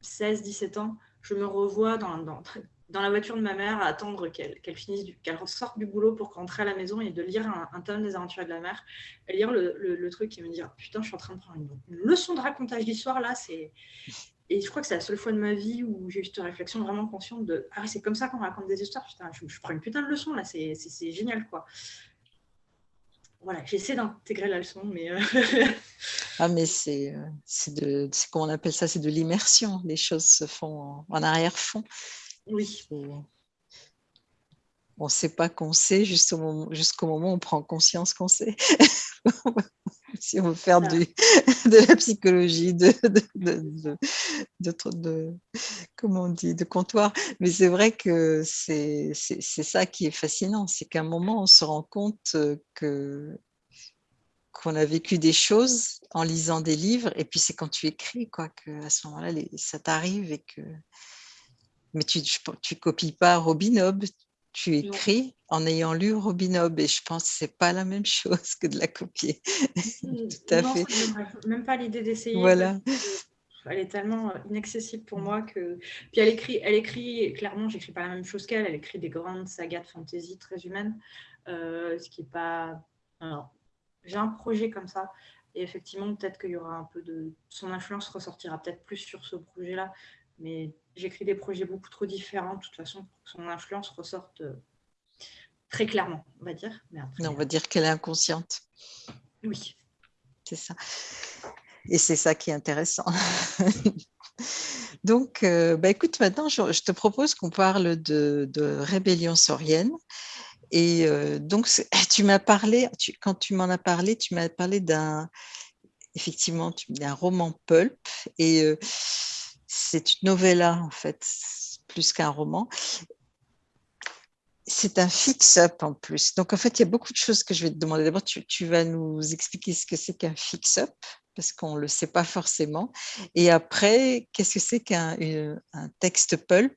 S2: 16-17 ans, je me revois dans, dans, dans, la voiture de ma mère attendre qu'elle finisse, qu'elle ressorte du boulot pour rentrer à la maison et de lire un, tome des aventures de la mer, et lire le, truc et me dire putain, je suis en train de prendre une, leçon de racontage d'histoire là. Et je crois que c'est la seule fois de ma vie où j'ai eu cette réflexion vraiment consciente de Ah, c'est comme ça qu'on raconte des histoires. Putain, je, prends une putain de leçon là, c'est génial quoi voilà, j'essaie d'intégrer la leçon, mais. Euh, [laughs]
S1: ah, mais c'est, euh, de, comment on appelle ça, c'est de l'immersion. Les choses se font en, arrière-fond.
S2: Oui.
S1: on ne sait pas qu'on sait jusqu'au moment, jusqu'au moment où on prend conscience qu'on sait. [laughs] si on veut faire du, de la psychologie, de, de, de, comment on dit, de comptoir. Mais c'est vrai que c'est ça qui est fascinant, c'est qu'à un moment, on se rend compte que qu'on a vécu des choses en lisant des livres, et puis c'est quand tu écris, quoi, que à ce moment-là, ça t'arrive et que... Mais tu ne copies pas Robin Hobb, tu écris en ayant lu Robin Hobb et je pense que c'est pas la même chose que de la copier. [laughs]
S2: Tout à fait. Même pas l'idée d'essayer.
S1: Voilà.
S2: Elle est tellement euh, inaccessible pour moi que. Puis elle écrit, elle écrit clairement, j'écris pas la même chose qu'elle. Elle écrit des grandes sagas de fantasy très humaines, euh, ce qui est pas. J'ai un projet comme ça. Et effectivement, peut-être qu'il y aura un peu de. Son influence ressortira peut-être plus sur ce projet-là. Mais j'écris des projets beaucoup trop différents, de toute façon, pour que son influence ressorte euh, très clairement, on va dire.
S1: on va dire qu'elle est inconsciente.
S2: Oui.
S1: C'est ça. Et c'est ça qui est intéressant. [laughs] Donc, euh, bah, écoute, maintenant, je, te propose qu'on parle de, rébellion saurienne. Et euh, donc, [laughs] tu m'as parlé, quand tu m'en as parlé, tu m'as parlé d'un, effectivement, d'un roman pulp. Et c'est une novella, en fait, plus qu'un roman. C'est un fix-up en plus. Donc, en fait, il y a beaucoup de choses que je vais te demander. D'abord, tu, vas nous expliquer ce que c'est qu'un fix-up, parce qu'on ne le sait pas forcément. Et après, qu'est-ce que c'est qu'un texte pulp?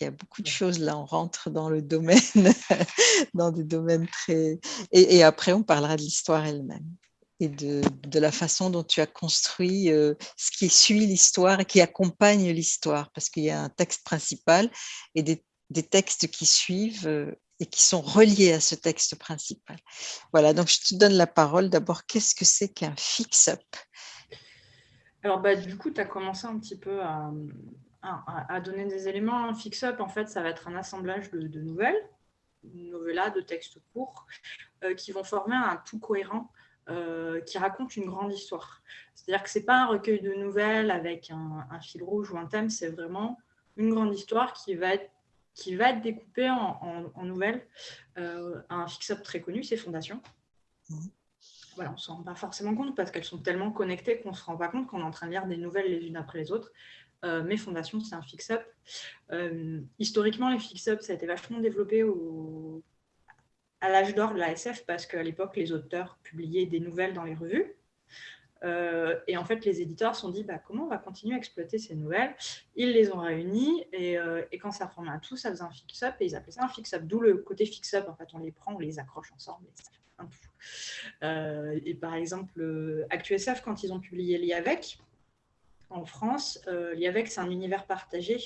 S1: Il y a beaucoup de choses là, on rentre dans le domaine, [laughs] dans des domaines très... et après, on parlera de l'histoire elle-même et de, de, la façon dont tu as construit euh, ce qui suit l'histoire et qui accompagne l'histoire, parce qu'il y a un texte principal et des, des textes qui suivent euh, et qui sont reliés à ce texte principal. Voilà, donc je te donne la parole. D'abord, qu'est-ce que c'est qu'un fix-up?
S2: Alors, bah, du coup, tu as commencé un petit peu à, à, donner des éléments. Un fix-up, en fait, ça va être un assemblage de, de nouvelles, de textes courts, euh, qui vont former un tout cohérent euh, qui raconte une grande histoire. C'est-à-dire que ce n'est pas un recueil de nouvelles avec un, fil rouge ou un thème, c'est vraiment une grande histoire qui va être, qui va être découpée en, nouvelles. Euh, un fix-up très connu, c'est Fondation. Mmh. Voilà, on ne s'en rend pas forcément compte parce qu'elles sont tellement connectées qu'on ne se rend pas compte qu'on est en train de lire des nouvelles les unes après les autres. Euh, mais Fondation, c'est un fix-up. historiquement, les fix-up, ça a été vachement développé au à l'âge d'or de la SF parce qu'à l'époque, les auteurs publiaient des nouvelles dans les revues. Euh, et en fait, les éditeurs se sont dit bah, comment on va continuer à exploiter ces nouvelles? Ils les ont réunies et, euh, quand ça formait un tout, ça faisait un fix-up et ils appelaient ça un fix-up. D'où le côté fix-up. En fait, on les prend, on les accroche ensemble et ça fait un tout. Euh, et par exemple, ActuSF, quand ils ont publié l'IAVEC, en France, l'IAVEC, c'est un univers partagé.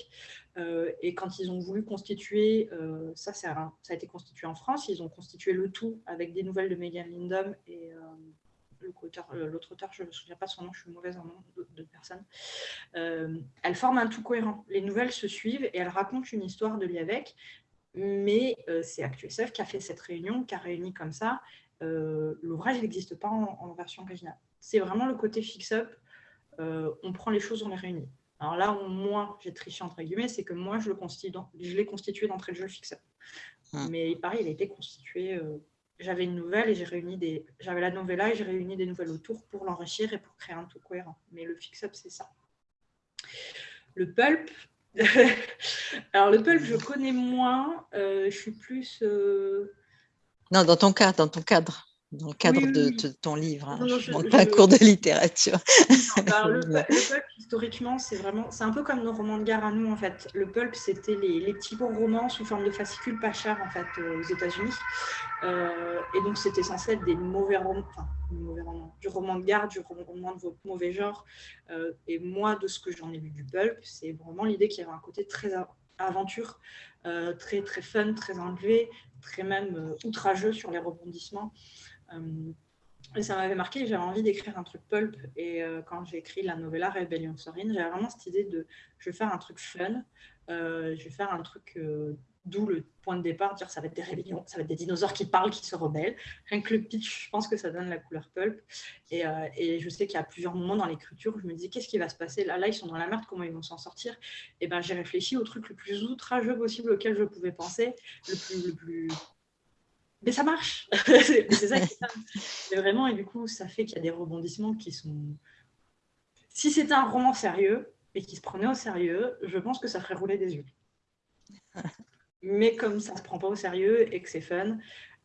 S2: Et quand ils ont voulu constituer, ça, ça a été constitué en France, ils ont constitué le tout avec des nouvelles de Megan Lindom et euh, l'autre auteur, je ne me souviens pas son nom, je suis mauvaise en nom de, personne. Euh, elle forme un tout cohérent. Les nouvelles se suivent et elle raconte une histoire de l'IAVEC, mais euh, c'est ActuSF qui a fait cette réunion, qui a réuni comme ça. L'ouvrage n'existe pas en, version originale. C'est vraiment le côté fix-up. on prend les choses, on les réunit. Alors là où moi, j'ai triché entre guillemets, c'est que moi, je l'ai constitué d'entrée de jeu fix-up. Hum. Mais pareil, il a été constitué j'avais une nouvelle et j'ai réuni des. J'avais la novella et j'ai réuni des nouvelles autour pour l'enrichir et pour créer un tout cohérent. Mais le fix-up, c'est ça. Le pulp. [laughs] Alors, le pulp, je connais moins. Euh, je suis plus. Euh,
S1: non, dans ton cas, dans ton cadre dans le cadre de, ton livre. Hein. je ne pas un cours de littérature. [laughs]
S2: le, pulp, historiquement, c'est vraiment, c'est un peu comme nos romans de guerre à nous en fait. Le pulp, c'était les, les petits bons romans sous forme de fascicules pas chers en fait euh, aux États-Unis. Euh, et donc, c'était censé être des mauvais romans, enfin, mauvais romans, du roman de guerre, du roman de mauvais genre. Euh, et moi, de ce que j'en ai lu du pulp, c'est vraiment l'idée qu'il y avait un côté très aventure, très très fun, très enlevé, très même outrageux sur les rebondissements. Euh, et ça m'avait marqué, j'avais envie d'écrire un truc pulp. Et euh, quand j'ai écrit la novella Rebellion Sorine, j'avais vraiment cette idée de je vais faire un truc fun, euh, je vais faire un truc d'où le point de départ, dire ça va être des rébellions, ça va être des dinosaures qui parlent, qui se rebellent. Rien que le pitch, je pense que ça donne la couleur pulp. Et, je sais qu'il y a plusieurs moments dans l'écriture où je me dis qu'est-ce qui va se passer là, là, ils sont dans la merde, comment ils vont s'en sortir? Et ben j'ai réfléchi au truc le plus outrageux possible auquel je pouvais penser, le plus, le plus mais ça marche. [laughs] c'est ça qui Mais vraiment, et du coup, ça fait qu'il y a des rebondissements qui sont. Si c'était un roman sérieux et qui se prenait au sérieux, je pense que ça ferait rouler des yeux. [laughs] Mais comme ça ne se prend pas au sérieux et que c'est fun,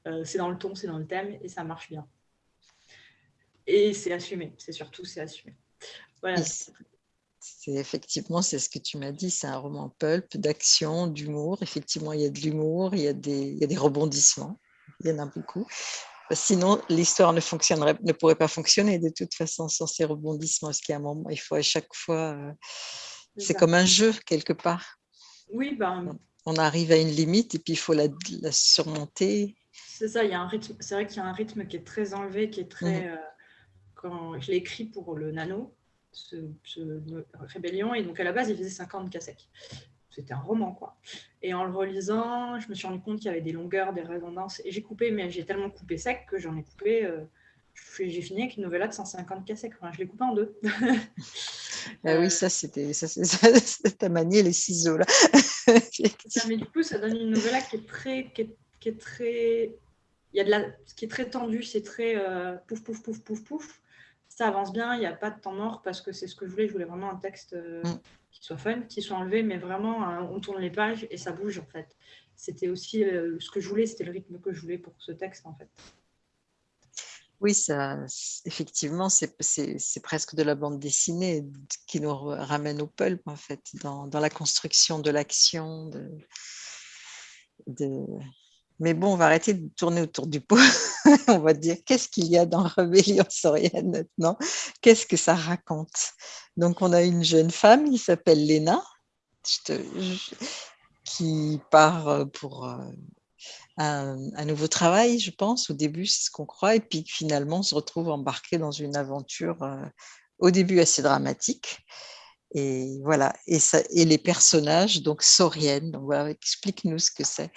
S2: euh, c'est dans le ton, c'est dans le thème et ça marche bien. Et c'est assumé, c'est surtout c'est assumé. Voilà.
S1: C'est effectivement, c'est ce que tu m'as dit, c'est un roman pulp d'action, d'humour. Effectivement, il y a de l'humour, il, y a des, il y a des rebondissements il y en a beaucoup. Sinon, l'histoire ne fonctionnerait, ne pourrait pas fonctionner de toute façon sans ces rebondissements. Parce a un moment, il faut à chaque fois. Euh, c'est comme un jeu quelque part.
S2: Oui, ben.
S1: On arrive à une limite et puis il faut la, surmonter.
S2: C'est ça, il y a un rythme. C'est vrai qu'il y a un rythme qui est très enlevé, qui est très. Mmh. Euh, quand je l'ai écrit pour le Nano, ce, rébellion, et donc à la base, il faisait 50 cassettes c'était un roman, quoi. Et en le relisant, je me suis rendu compte qu'il y avait des longueurs, des redondances. Et j'ai coupé, mais j'ai tellement coupé sec que j'en ai coupé. Euh, j'ai fini avec une novella de 150 cassettes. Enfin, je l'ai coupé en deux. [laughs]
S1: ah oui, ça, c'était ça, ta manié les ciseaux, là. [laughs] [laughs]
S2: mais du coup, ça donne une novella qui est très. Qui est, qui est très... Il y a de la... Ce qui est très tendu, c'est très euh, pouf, pouf, pouf, pouf, pouf. Ça avance bien, il n'y a pas de temps mort parce que c'est ce que je voulais. Je voulais vraiment un texte. Euh, mm qui soient fun, qui soient enlevés, mais vraiment, euh, on tourne les pages et ça bouge en fait. C'était aussi euh, ce que je voulais, c'était le rythme que je voulais pour ce texte en fait.
S1: Oui, ça, effectivement, c'est presque de la bande dessinée qui nous ramène au pulp, en fait, dans, dans la construction de l'action, de, de, mais bon, on va arrêter de tourner autour du pot. [laughs] on va dire qu'est-ce qu'il y a dans Rébellion saurienne maintenant? Qu'est-ce que ça raconte? Donc, on a une jeune femme qui s'appelle Léna, qui part pour euh, un, nouveau travail, je pense. Au début, c'est ce qu'on croit. Et puis finalement, on se retrouve embarqué dans une aventure euh, au début assez dramatique. Et voilà, et, les personnages, donc sauriennes, donc explique-nous ce que c'est.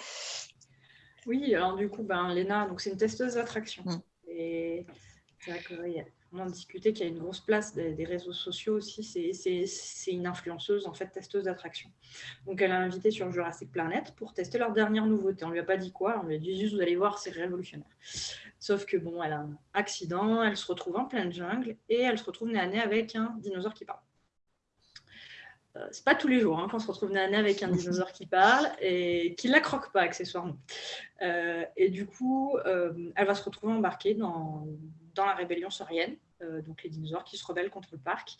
S2: Oui, alors du coup, ben, Léna, c'est une testeuse d'attraction. Mm. Et c'est vrai qu'on a discuté qu'il y a une grosse place des, réseaux sociaux aussi. C'est une influenceuse, en fait, testeuse d'attraction. Donc, elle a invité sur Jurassic Planet pour tester leur dernière nouveauté. On lui a pas dit quoi, on lui a dit juste, vous allez voir, c'est révolutionnaire. Sauf que, bon, elle a un accident, elle se retrouve en pleine jungle et elle se retrouve nez à nez avec un dinosaure qui parle. Euh, c'est pas tous les jours hein, qu'on se retrouve nez avec un dinosaure qui parle et qui la croque pas accessoirement. Euh, et du coup, euh, elle va se retrouver embarquée dans, dans la rébellion saurienne donc les dinosaures qui se rebellent contre le parc.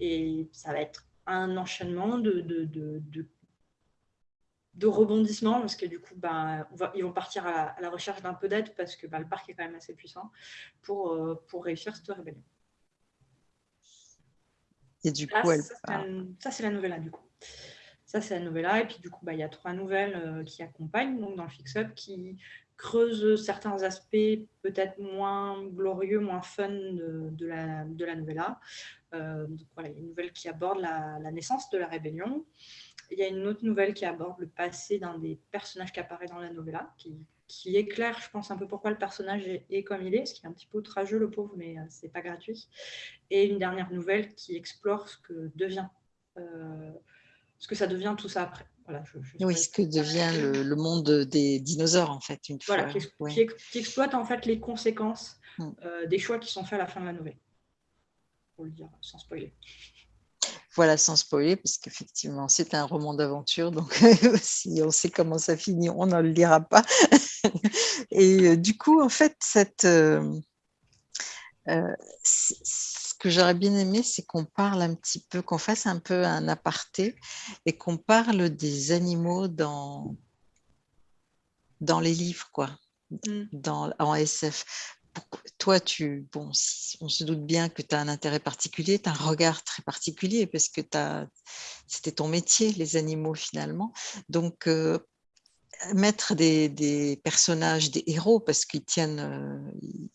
S2: Et ça va être un enchaînement de, de, de, rebondissements, parce que du coup, bah, ils vont partir à, la recherche d'un peu d'aide, parce que bah, le parc est quand même assez puissant, pour, pour réussir cette rébellion.
S1: Et du coup, elle...
S2: ça, c'est la nouvelle, du coup. Ça, c'est la nouvelle. Et puis, du coup, bah, il y a trois nouvelles euh, qui accompagnent donc, dans le fix-up, qui creusent certains aspects peut-être moins glorieux, moins fun de, la, de la novella. Euh, donc, voilà, il y a une nouvelle qui aborde la, naissance de la rébellion. Il y a une autre nouvelle qui aborde le passé d'un des personnages qui apparaît dans la novella, qui, qui éclaire, je pense, un peu pourquoi le personnage est, comme il est, ce qui est un petit peu outrageux, le pauvre, mais euh, c'est pas gratuit. Et une dernière nouvelle qui explore ce que devient ce que ça devient tout ça après.
S1: Voilà, oui, ce que devient le, monde des dinosaures, en fait, une
S2: voilà, fois. Qui, qui, exploite en fait les conséquences mm. euh, des choix qui sont faits à la fin de la nouvelle. Pour le dire sans spoiler.
S1: Voilà, sans spoiler, parce qu'effectivement, c'est un roman d'aventure, donc [laughs] si on sait comment ça finit, on ne le lira pas. [laughs] Et euh, du coup, en fait, cette, euh, que j'aurais bien aimé, c'est qu'on parle un petit peu, qu'on fasse un peu un aparté et qu'on parle des animaux dans, dans les livres, quoi, mm. dans, en SF. toi, tu, bon, on se doute bien que tu as un intérêt particulier, tu as un regard très particulier parce que c'était ton métier, les animaux finalement. Donc, euh, mettre des, personnages, des héros, parce qu'ils tiennent, euh,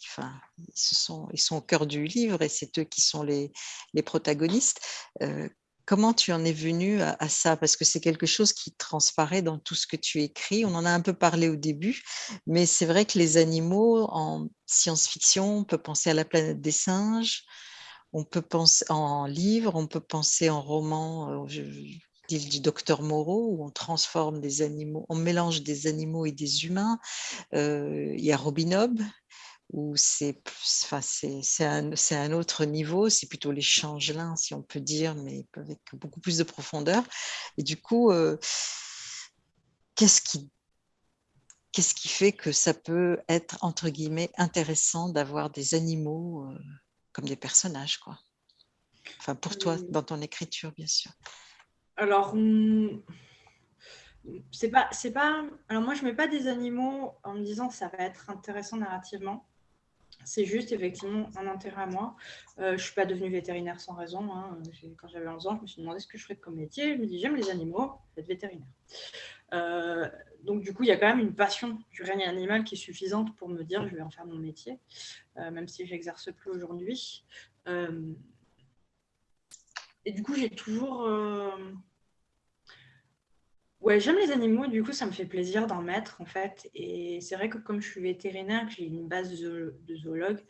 S1: enfin, ils, sont, au cœur du livre et c'est eux qui sont les, protagonistes. Euh, comment tu en es venu à, ça? Parce que c'est quelque chose qui transparaît dans tout ce que tu écris. On en a un peu parlé au début, mais c'est vrai que les animaux en science-fiction, on peut penser à la planète des singes, on peut penser en livre, on peut penser en roman. Du docteur Moreau, où on transforme des animaux, on mélange des animaux et des humains. Euh, il y a Robin Hobb, où c'est enfin, un, un, autre niveau, c'est plutôt les changelins, si on peut dire, mais avec beaucoup plus de profondeur. Et du coup, euh, qu'est-ce qui qu'est-ce qui fait que ça peut être, entre guillemets, intéressant d'avoir des animaux euh, comme des personnages, quoi? Enfin, pour toi, dans ton écriture, bien sûr.
S2: Alors, hmm, c'est pas, c'est pas. Alors moi, je mets pas des animaux en me disant ça va être intéressant narrativement. C'est juste effectivement un intérêt à moi. Euh, je suis pas devenue vétérinaire sans raison. Hein. Quand j'avais 11 ans, je me suis demandé ce que je ferais comme métier. Je me dis j'aime les animaux, je vais être vétérinaire. Euh, donc du coup, il y a quand même une passion du règne animal qui est suffisante pour me dire je vais en faire mon métier, euh, même si j'exerce plus aujourd'hui. Et du coup, j'ai toujours Ouais, j'aime les animaux, du coup, ça me fait plaisir d'en mettre, en fait. Et c'est vrai que comme je suis vétérinaire, que j'ai une base de, zoologue,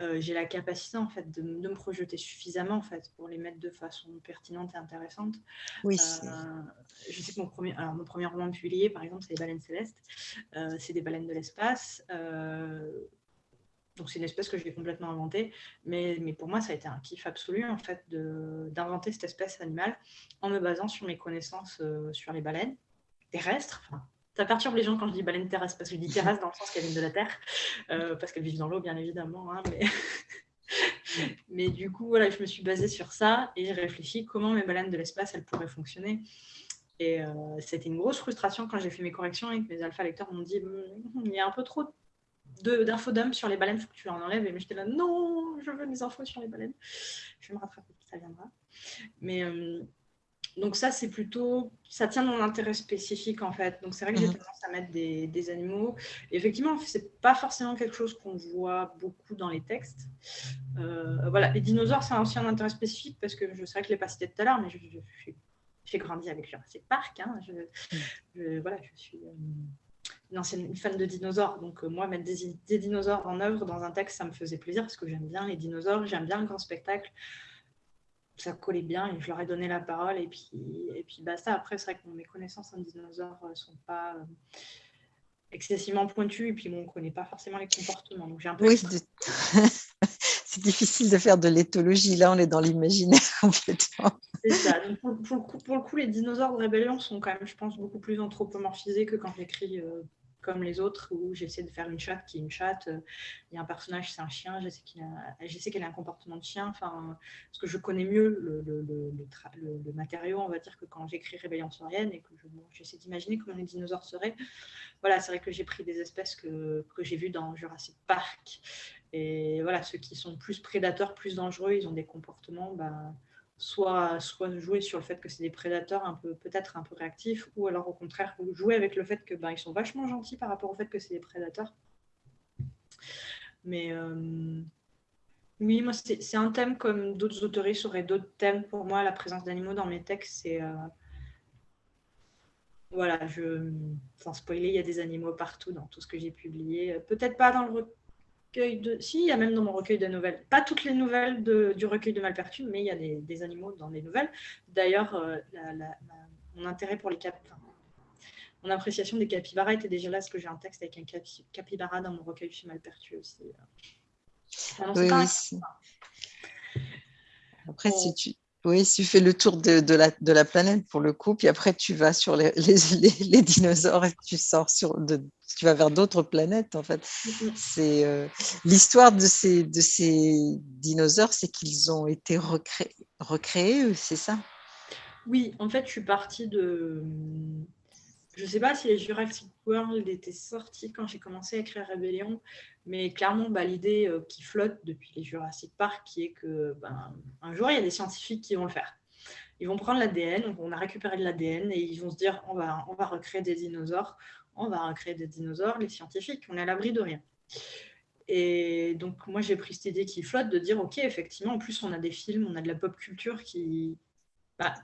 S2: euh, j'ai la capacité, en fait, de, me projeter suffisamment, en fait, pour les mettre de façon pertinente et intéressante.
S1: Oui.
S2: Euh, je sais que mon premier, alors, mon premier roman publié, par exemple, c'est Les baleines célestes. Euh, c'est des baleines de l'espace. Donc c'est une espèce que j'ai complètement inventée, mais, mais, pour moi ça a été un kiff absolu en fait d'inventer cette espèce animale en me basant sur mes connaissances euh, sur les baleines terrestres. Ça perturbe les gens quand je dis baleines terrestres parce que je dis terrestres dans le sens qu'elles viennent de la terre, euh, parce qu'elles vivent dans l'eau bien évidemment. Hein, mais... [laughs] mais du coup voilà, je me suis basée sur ça et j'ai réfléchi comment mes baleines de l'espace elles pourraient fonctionner. Et euh, c'était une grosse frustration quand j'ai fait mes corrections et que mes alpha lecteurs m'ont dit il y a un peu trop d'infos d'hommes sur les baleines, il faut que tu en enlèves. Et j'étais là, non, je veux des infos sur les baleines. Je vais me rattraper, ça viendra. Mais euh, donc ça, c'est plutôt, ça tient dans mon intérêt spécifique en fait. Donc c'est vrai que j'ai mhm. tendance à mettre des, des animaux. Et effectivement, c'est pas forcément quelque chose qu'on voit beaucoup dans les textes. Euh, voilà, les dinosaures, c'est aussi un intérêt spécifique parce que je sais que je l'ai pas cité tout à l'heure, mais j'ai grandi avec Jurassic Park. Hein. Je, voilà, je suis euh, une ancienne fan de dinosaures. Donc, euh, moi, mettre des, dinosaures en œuvre dans un texte, ça me faisait plaisir parce que j'aime bien les dinosaures, j'aime bien le grand spectacle. Ça collait bien et je leur ai donné la parole. Et puis, et puis basta. Après, c'est vrai que mes connaissances en dinosaures ne euh, sont pas euh, excessivement pointues. Et puis, on ne connaît pas forcément les comportements. Donc, j'ai un peu.
S1: Oui, [laughs] c'est difficile de faire de l'éthologie. Là, on est dans l'imaginaire [laughs] complètement.
S2: C'est ça. pour, le coup, les dinosaures de rébellion sont quand même, je pense, beaucoup plus anthropomorphisés que quand j'écris comme les autres où j'essaie de faire une chatte qui est une chatte. Il y a un personnage, c'est un chien, j'essaie qu'elle ait un comportement de chien. Enfin, parce que je connais mieux le, le, le, matériau, on va dire, que quand j'écris Rébellion saurienne et que j'essaie d'imaginer comment les dinosaures seraient. Voilà, c'est vrai que j'ai pris des espèces que, que j'ai vues dans Jurassic Park. Et voilà, ceux qui sont plus prédateurs, plus dangereux, ils ont des comportements. Bah, soit, jouer sur le fait que c'est des prédateurs peut-être un peu réactifs, ou alors au contraire jouer avec le fait que ben, ils sont vachement gentils par rapport au fait que c'est des prédateurs. Mais euh, oui, moi c'est un thème comme d'autres autoristes auraient d'autres thèmes. Pour moi, la présence d'animaux dans mes textes, c'est euh, voilà, je sans spoiler, il y a des animaux partout dans tout ce que j'ai publié. Peut-être pas dans le de. Si, il y a même dans mon recueil de nouvelles. Pas toutes les nouvelles du recueil de Malpertuis, mais il y a des, animaux dans les nouvelles. D'ailleurs, euh, mon intérêt pour les cap... mon appréciation des capybaras était déjà là, parce que j'ai un texte avec un capybara dans mon recueil chez Malpertuis aussi.
S1: oui, oui. Après, si tu, oui, tu fais le tour de, de, la, de, la, planète pour le coup, puis après tu vas sur [laughs] les, les, les, dinosaures et tu sors sur, de, tu vas vers d'autres planètes en fait. C'est euh, l'histoire de ces, de ces dinosaures, c'est qu'ils ont été recréés, recréés c'est ça?
S2: Oui, en fait, je suis partie de. Je ne sais pas si les Jurassic World étaient sortis quand j'ai commencé à écrire Rébellion, mais clairement, bah, l'idée euh, qui flotte depuis les Jurassic Park, qui est que ben, un jour, il y a des scientifiques qui vont le faire. Ils vont prendre l'ADN, on a récupéré de l'ADN et ils vont se dire on va, on va recréer des dinosaures, on va recréer des dinosaures, les scientifiques, on est à l'abri de rien. Et donc, moi, j'ai pris cette idée qui flotte de dire ok, effectivement, en plus, on a des films, on a de la pop culture qui. Bah,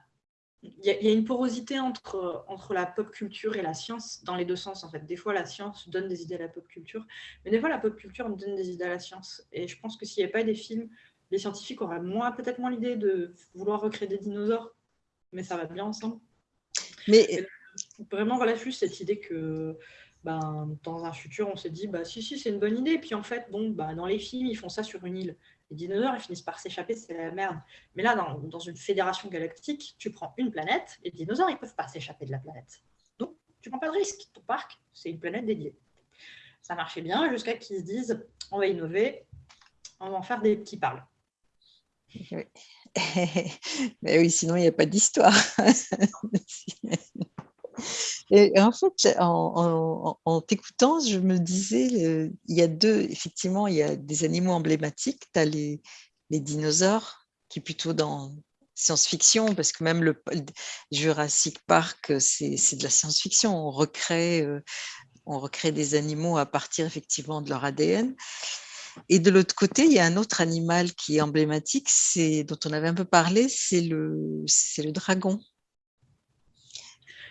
S2: il y, a une porosité entre, entre la pop culture et la science dans les deux sens en fait. Des fois la science donne des idées à la pop culture, mais des fois la pop culture donne des idées à la science. Et je pense que s'il n'y avait pas des films, les scientifiques auraient moins peut-être moins l'idée de vouloir recréer des dinosaures, mais ça va bien ensemble. Mais vraiment voilà juste cette idée que ben, dans un futur on s'est dit bah si si c'est une bonne idée, puis en fait bon bah, dans les films ils font ça sur une île les dinosaures, ils finissent par s'échapper, c'est la merde. Mais là, dans, une fédération galactique, tu prends une planète, et les dinosaures, ils ne peuvent pas s'échapper de la planète. Donc, tu prends pas de risque. Ton parc, c'est une planète dédiée. Ça marchait bien jusqu'à qu'ils se disent, on va innover, on va en faire des petits parlent. [laughs]
S1: Mais oui, sinon, il n'y a pas d'histoire. [laughs] En fait, en, t'écoutant, je me disais, euh, il y a deux, effectivement, il y a des animaux emblématiques. Tu as les, dinosaures, qui est plutôt dans science-fiction, parce que même le, Jurassic Park, c'est de la science-fiction. On recrée, euh, on recrée des animaux à partir effectivement de leur ADN. Et de l'autre côté, il y a un autre animal qui est emblématique, dont on avait un peu parlé, c'est le dragon.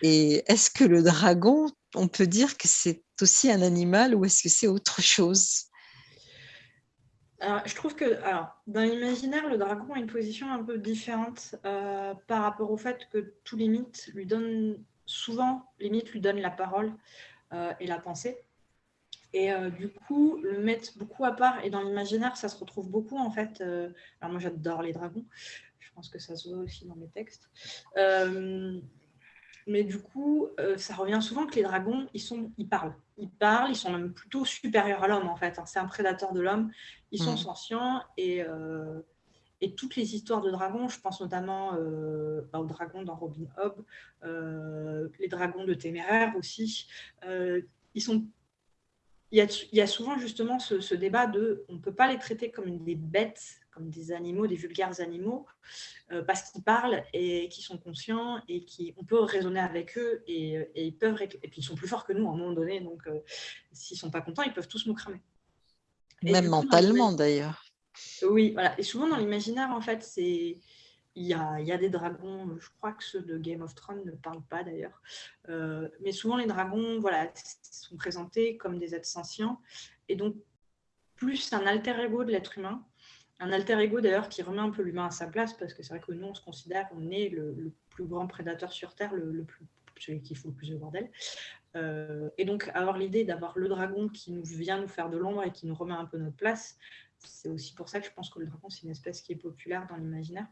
S1: Et est-ce que le dragon, on peut dire que c'est aussi un animal ou est-ce que c'est autre chose?
S2: Je trouve que alors, dans l'imaginaire, le dragon a une position un peu différente euh, par rapport au fait que tous les mythes lui donnent, souvent, les mythes lui donnent la parole euh, et la pensée. Et euh, du coup, le mettre beaucoup à part, et dans l'imaginaire, ça se retrouve beaucoup en fait. alors moi, j'adore les dragons, je pense que ça se voit aussi dans mes textes. Mais du coup, euh, ça revient souvent que les dragons, ils, sont, ils parlent. Ils parlent, ils sont même plutôt supérieurs à l'homme, en fait. Hein. C'est un prédateur de l'homme. Ils sont sentients et, euh, et toutes les histoires de dragons, je pense notamment euh, bah, aux dragons dans Robin Hood, les dragons de Téméraire aussi, ils sont il y, a, il y, a, souvent justement ce, ce débat de on ne peut pas les traiter comme des bêtes comme des animaux, des vulgaires animaux, euh, parce qu'ils parlent et qu'ils sont conscients et qu'on peut raisonner avec eux et, ils peuvent et puis ils sont plus forts que nous à un moment donné, donc euh, s'ils sont pas contents, ils peuvent tous nous cramer.
S1: Même mentalement d'ailleurs.
S2: Oui, voilà. Et souvent dans l'imaginaire, en fait, c'est il y, a, il y, a, des dragons, je crois que ceux de Game of Thrones ne parlent pas d'ailleurs, euh, mais souvent les dragons voilà, sont présentés comme des êtres sentients, et donc plus un alter ego de l'être humain, un alter ego d'ailleurs qui remet un peu l'humain à sa place parce que c'est vrai que nous on se considère qu'on est le, plus grand prédateur sur Terre, le, plus, celui qui fout le plus de bordel. Euh, et donc avoir l'idée d'avoir le dragon qui nous vient nous faire de l'ombre et qui nous remet un peu notre place, c'est aussi pour ça que je pense que le dragon c'est une espèce qui est populaire dans l'imaginaire.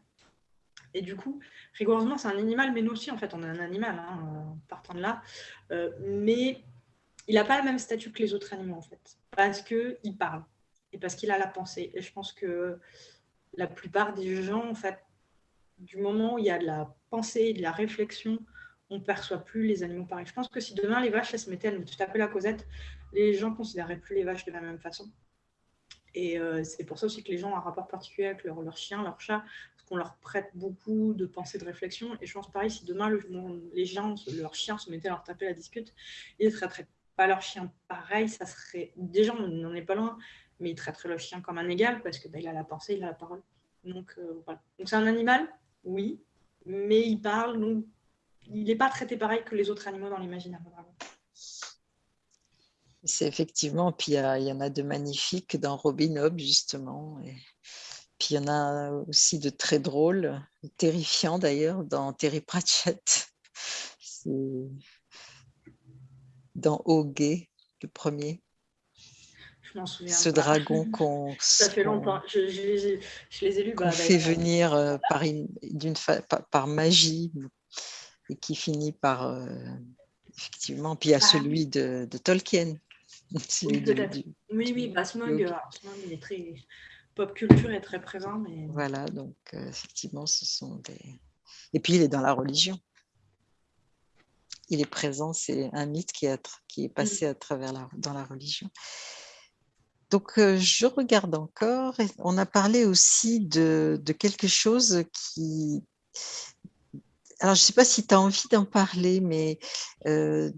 S2: Et du coup, rigoureusement, c'est un animal, mais nous aussi, en fait, on est un animal, hein, partant de là. Euh, mais il n'a pas le même statut que les autres animaux, en fait, parce qu'il parle parce qu'il a la pensée. Et je pense que la plupart des gens, en fait, du moment où il y a de la pensée de la réflexion, on ne perçoit plus les animaux pareils. Je pense que si demain les vaches se mettaient à nous taper la causette, les gens ne considéreraient plus les vaches de la même façon. Et euh, c'est pour ça aussi que les gens ont un rapport particulier avec leur, leur chien, leur chat, parce qu'on leur prête beaucoup de pensée, de réflexion. Et je pense pareil, si demain les gens, leurs chiens se mettaient à leur taper la discute, ils ne traiteraient pas leur chien pareil, ça serait. Déjà, on n'en est pas loin, mais ils traiteraient leur chien comme un égal parce qu'il bah, a la pensée, il a la parole. Donc euh, voilà. Donc c'est un animal, oui, mais il parle, il n'est pas traité pareil que les autres animaux dans l'imaginaire.
S1: C'est effectivement, puis il y, en a de magnifiques dans Robin Hood, justement. Et puis il y en a aussi de très drôles, terrifiants d'ailleurs, dans Terry Pratchett. Dans Ogé, le premier.
S2: Je m'en souviens.
S1: Ce dragon [laughs] qu'on.
S2: Ça fait longtemps. Je, les ai lus.
S1: Bah, fait venir euh, par, magie et qui finit par. Euh, effectivement. Puis il y a ah. celui de, de Tolkien. [laughs]
S2: Oui, oui, bah, Smog, il est très. Pop culture est très présent. Mais...
S1: Voilà, donc euh, effectivement, ce sont des. Et puis il est dans la religion. Il est présent, c'est un mythe qui est, qui est passé mm. à travers la, dans la religion. Donc, euh, je regarde encore. On a parlé aussi de, quelque chose qui. Alors, je ne sais pas si tu as envie d'en parler, mais euh,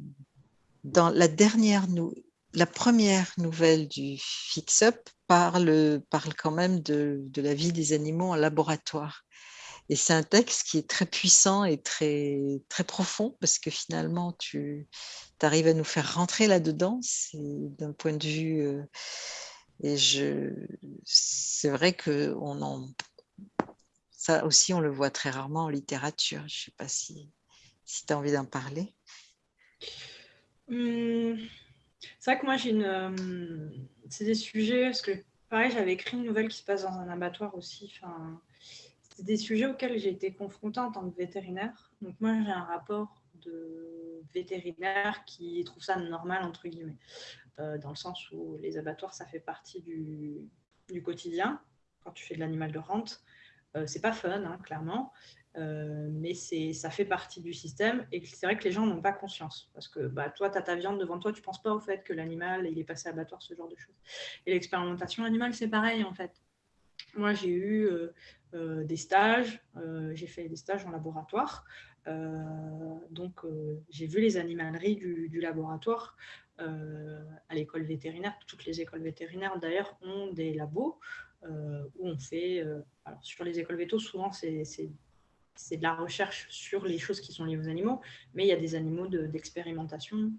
S1: dans la dernière, la première nouvelle du Fix-Up parle, parle quand même de, la vie des animaux en laboratoire. Et c'est un texte qui est très puissant et très, très profond parce que finalement, tu arrives à nous faire rentrer là-dedans. C'est d'un point de vue. Euh, et je, c'est vrai que on en, ça aussi, on le voit très rarement en littérature. Je ne sais pas si, si tu as envie d'en parler.
S2: Hum, c'est vrai que moi, j'ai une. Euh, c'est des sujets, parce que pareil, j'avais écrit une nouvelle qui se passe dans un abattoir aussi. Enfin, c'est des sujets auxquels j'ai été confrontée en tant que vétérinaire. Donc moi, j'ai un rapport de vétérinaire qui trouve ça normal, entre guillemets, euh, dans le sens où les abattoirs, ça fait partie du, quotidien. Quand tu fais de l'animal de rente, euh, c'est pas fun, hein, clairement, euh, mais ça fait partie du système et c'est vrai que les gens n'ont pas conscience parce que bah, toi, tu as ta viande devant toi, tu penses pas au fait que l'animal, il est passé à abattoir, ce genre de choses. Et l'expérimentation animale, c'est pareil en fait. Moi, j'ai eu euh, des stages, euh, j'ai fait des stages en laboratoire. Euh, donc, j'ai vu les animaleries du, laboratoire à l'école vétérinaire. Toutes les écoles vétérinaires, d'ailleurs, ont des labos où on fait. alors, sur les écoles vétos, souvent, c'est de la recherche sur les choses qui sont liées aux animaux, mais il y a des animaux d'expérimentation.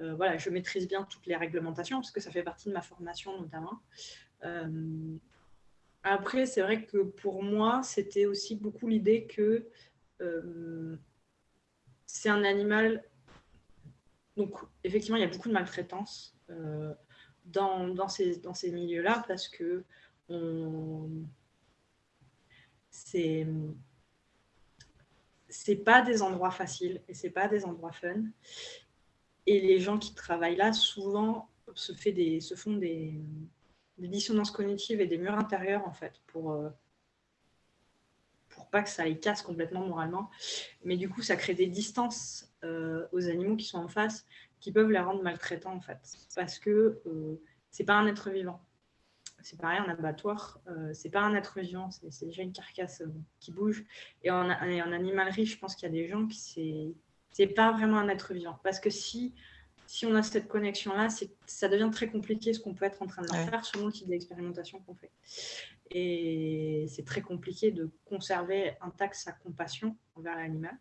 S2: voilà, je maîtrise bien toutes les réglementations parce que ça fait partie de ma formation notamment. Après, c'est vrai que pour moi, c'était aussi beaucoup l'idée que euh, c'est un animal. Donc, effectivement, il y a beaucoup de maltraitance euh, dans, ces, milieux-là parce que on... c'est pas des endroits faciles et c'est pas des endroits fun. Et les gens qui travaillent là, souvent, se font des, des dissonances cognitives et des murs intérieurs, en fait, pour, euh, pour pas que ça les casse complètement moralement. Mais du coup, ça crée des distances euh, aux animaux qui sont en face qui peuvent les rendre maltraitants, en fait. Parce que euh, c'est pas un être vivant. C'est pareil, en abattoir, euh, c'est pas un être vivant, c'est déjà une carcasse qui bouge. Et en, en animalerie, je pense qu'il y a des gens qui c'est pas vraiment un être vivant. Parce que si si on a cette connexion-là, ça devient très compliqué ce qu'on peut être en train de faire selon le type d'expérimentation qu'on fait. Et c'est très compliqué de conserver intact sa compassion envers l'animal.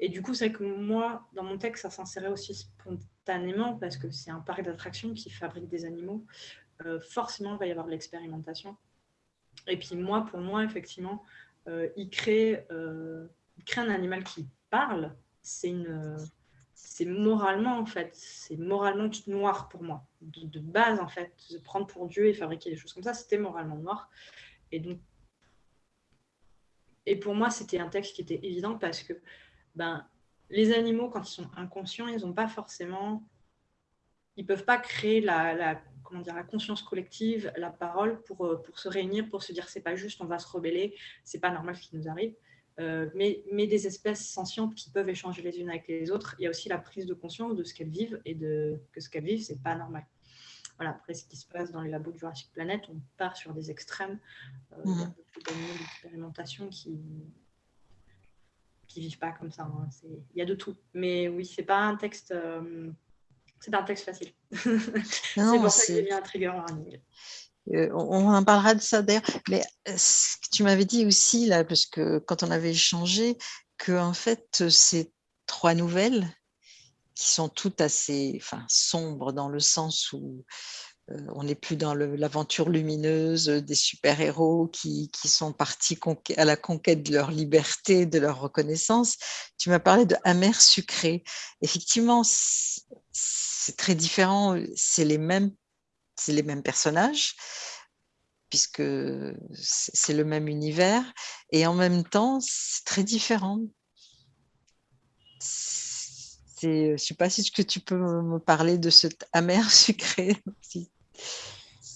S2: Et du coup, c'est que moi, dans mon texte, ça s'insérait aussi spontanément parce que c'est un parc d'attractions qui fabrique des animaux. Euh, forcément, il va y avoir de l'expérimentation. Et puis moi, pour moi, effectivement, euh, il, crée, euh, il crée un animal qui parle. C'est une c'est moralement, en fait, c'est moralement noir pour moi. De, base, en fait, se prendre pour Dieu et fabriquer des choses comme ça, c'était moralement noir. Et donc, et pour moi, c'était un texte qui était évident parce que ben, les animaux, quand ils sont inconscients, ils n'ont pas forcément ils peuvent pas créer la, comment dire, la conscience collective, la parole pour, euh, pour se réunir, pour se dire c'est pas juste, on va se rebeller, c'est pas normal ce qui nous arrive. Euh, mais, mais, des espèces sentientes qui peuvent échanger les unes avec les autres. Il y a aussi la prise de conscience de ce qu'elles vivent et de que ce qu'elles vivent, c'est pas normal. Voilà, après, ce qui se passe dans les labos de Jurassic Planet, on part sur des extrêmes, euh, mmh. d'expérimentation qui qui vivent pas comme ça. Hein. Il y a de tout. Mais oui, c'est pas un texte. Euh, c'est un texte facile. [laughs] c'est pour ça qu'il y a un trigger warning.
S1: Euh, on en parlera de ça d'ailleurs. Mais euh, tu m'avais dit aussi, là, parce que quand on avait échangé, que en fait, ces trois nouvelles, qui sont toutes assez enfin, sombres dans le sens où euh, on n'est plus dans l'aventure lumineuse des super-héros qui, sont partis à la conquête de leur liberté, de leur reconnaissance. Tu m'as parlé de amer sucré. Effectivement, c'est très différent. C'est les mêmes, c'est les mêmes personnages puisque c'est le même univers et en même temps, c'est très différent. Je ne sais pas si tu peux me parler de cet amer [laughs] sucré aussi.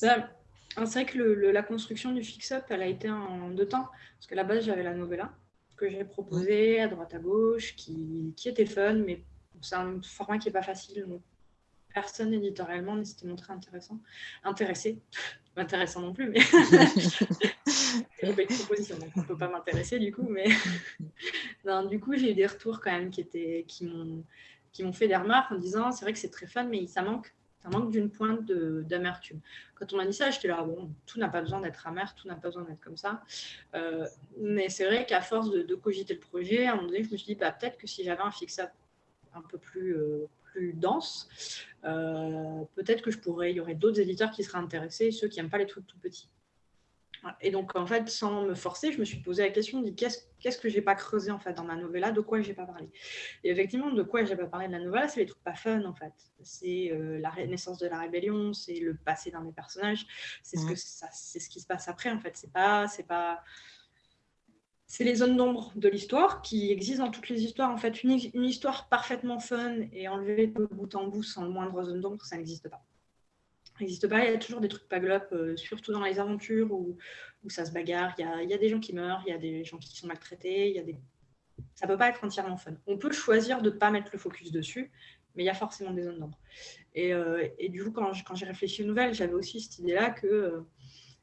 S2: Bah, c'est vrai que la construction du fix-up, elle a été en deux temps. Parce qu'à la base, j'avais la novella que j'ai proposée à droite à gauche, qui, qui était fun, mais c'est un format qui n'est pas facile. Donc personne éditorialement ne s'était montré intéressant. Intéressé. [laughs] intéressant non plus, mais [laughs] c'est une proposition, donc on ne peut pas m'intéresser du coup. Mais [laughs] non, du coup, j'ai eu des retours quand même qui, étaient, qui m'ont fait des remarques en disant c'est vrai que c'est très fun, mais ça manque ça manque d'une pointe d'amertume. Quand on m'a dit ça, j'étais là, bon, tout n'a pas besoin d'être amer, tout n'a pas besoin d'être comme ça. Euh, mais c'est vrai qu'à force de, cogiter le projet, à un moment donné, je me suis dit, bah, peut-être que si j'avais un fix-up un peu plus, euh, plus dense, euh, peut-être que je pourrais, il y aurait d'autres éditeurs qui seraient intéressés, ceux qui n'aiment pas les trucs tout petits. Et donc, en fait, sans me forcer, je me suis posé la question, de qu'est-ce que je n'ai pas creusé en fait dans ma novella, de quoi je n'ai pas parlé? Et effectivement, de quoi je n'ai pas parlé de la novella, c'est les trucs pas fun en fait. C'est euh, la naissance de la rébellion, c'est le passé d'un des personnages, c'est ce, que c'est ce qui se passe après en fait. C'est pas, c'est pas, c'est les zones d'ombre de l'histoire qui existent dans toutes les histoires. En fait, une, histoire parfaitement fun et enlevée de bout en bout sans le moindre zone d'ombre, ça n'existe pas n'existe pas. Il y a toujours des trucs pas glop, euh, surtout dans les aventures où, où ça se bagarre. Il y, a, il y, a, des gens qui meurent, il y a des gens qui sont maltraités. Il y a des... Ça ne peut pas être entièrement fun. On peut choisir de ne pas mettre le focus dessus, mais il y a forcément des zones d'ombre. Et, euh, et, du coup, quand, quand j'ai réfléchi aux nouvelles, j'avais aussi cette idée-là que, euh,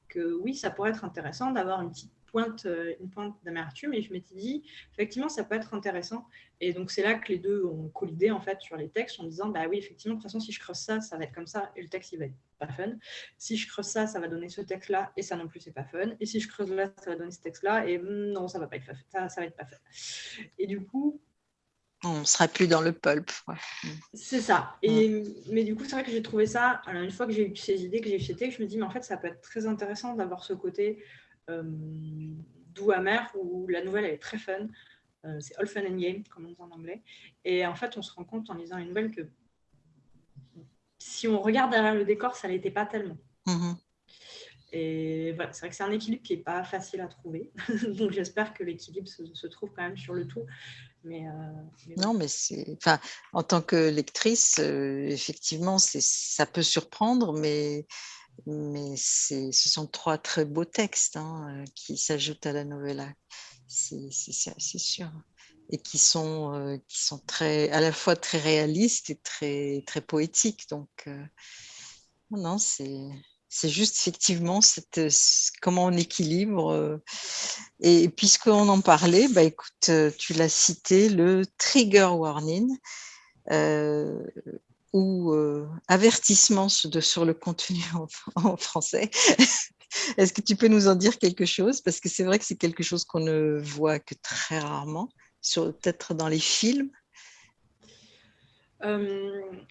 S2: que oui, ça pourrait être intéressant d'avoir une petite pointe, euh, une pointe d'amertume et je m'étais dit, effectivement, ça peut être intéressant. Et donc, c'est là que les deux ont collidé en fait sur les textes en disant, bah oui, effectivement, de toute façon, si je creuse ça, ça va être comme ça et le texte, il va être pas fun. Si je creuse ça, ça va donner ce texte-là et ça non plus, c'est pas fun. Et si je creuse là, ça va donner ce texte-là et hmm, non, ça va pas être ça, ça va être pas fun. Et du coup,
S1: on ne sera plus dans le pulp.
S2: C'est ça. Et, Mais du coup, c'est vrai que j'ai trouvé ça, alors une fois que j'ai eu ces idées, que j'ai eu ces textes, je me dis, mais en fait, ça peut être très intéressant d'avoir ce côté doux amer où la nouvelle est très fun. Euh, c'est all fun and game, comme on dit en anglais. Et en fait, on se rend compte en lisant une nouvelle que si on regarde derrière le décor, ça l'était pas tellement. Mm-hmm. Et voilà, c'est vrai que c'est un équilibre qui n'est pas facile à trouver. [laughs] Donc j'espère que l'équilibre se, trouve quand même sur le tout. Mais,
S1: euh, non, mais c'est, enfin, en tant que lectrice, effectivement, c'est, ça peut surprendre, mais mais ce sont trois très beaux textes hein, euh, qui s'ajoutent à la novella, c'est sûr, et qui sont, euh, qui sont très, à la fois très réalistes et très, très poétiques. Donc, euh, non, c'est c'est juste effectivement cette, comment on équilibre. Et puisqu'on en parlait, bah, écoute, tu l'as cité, le trigger warning ou avertissement sur le contenu [laughs] en, français. Est-ce que tu peux nous en dire quelque chose? Parce que c'est vrai que c'est quelque chose qu'on ne voit que très rarement, peut-être dans les films.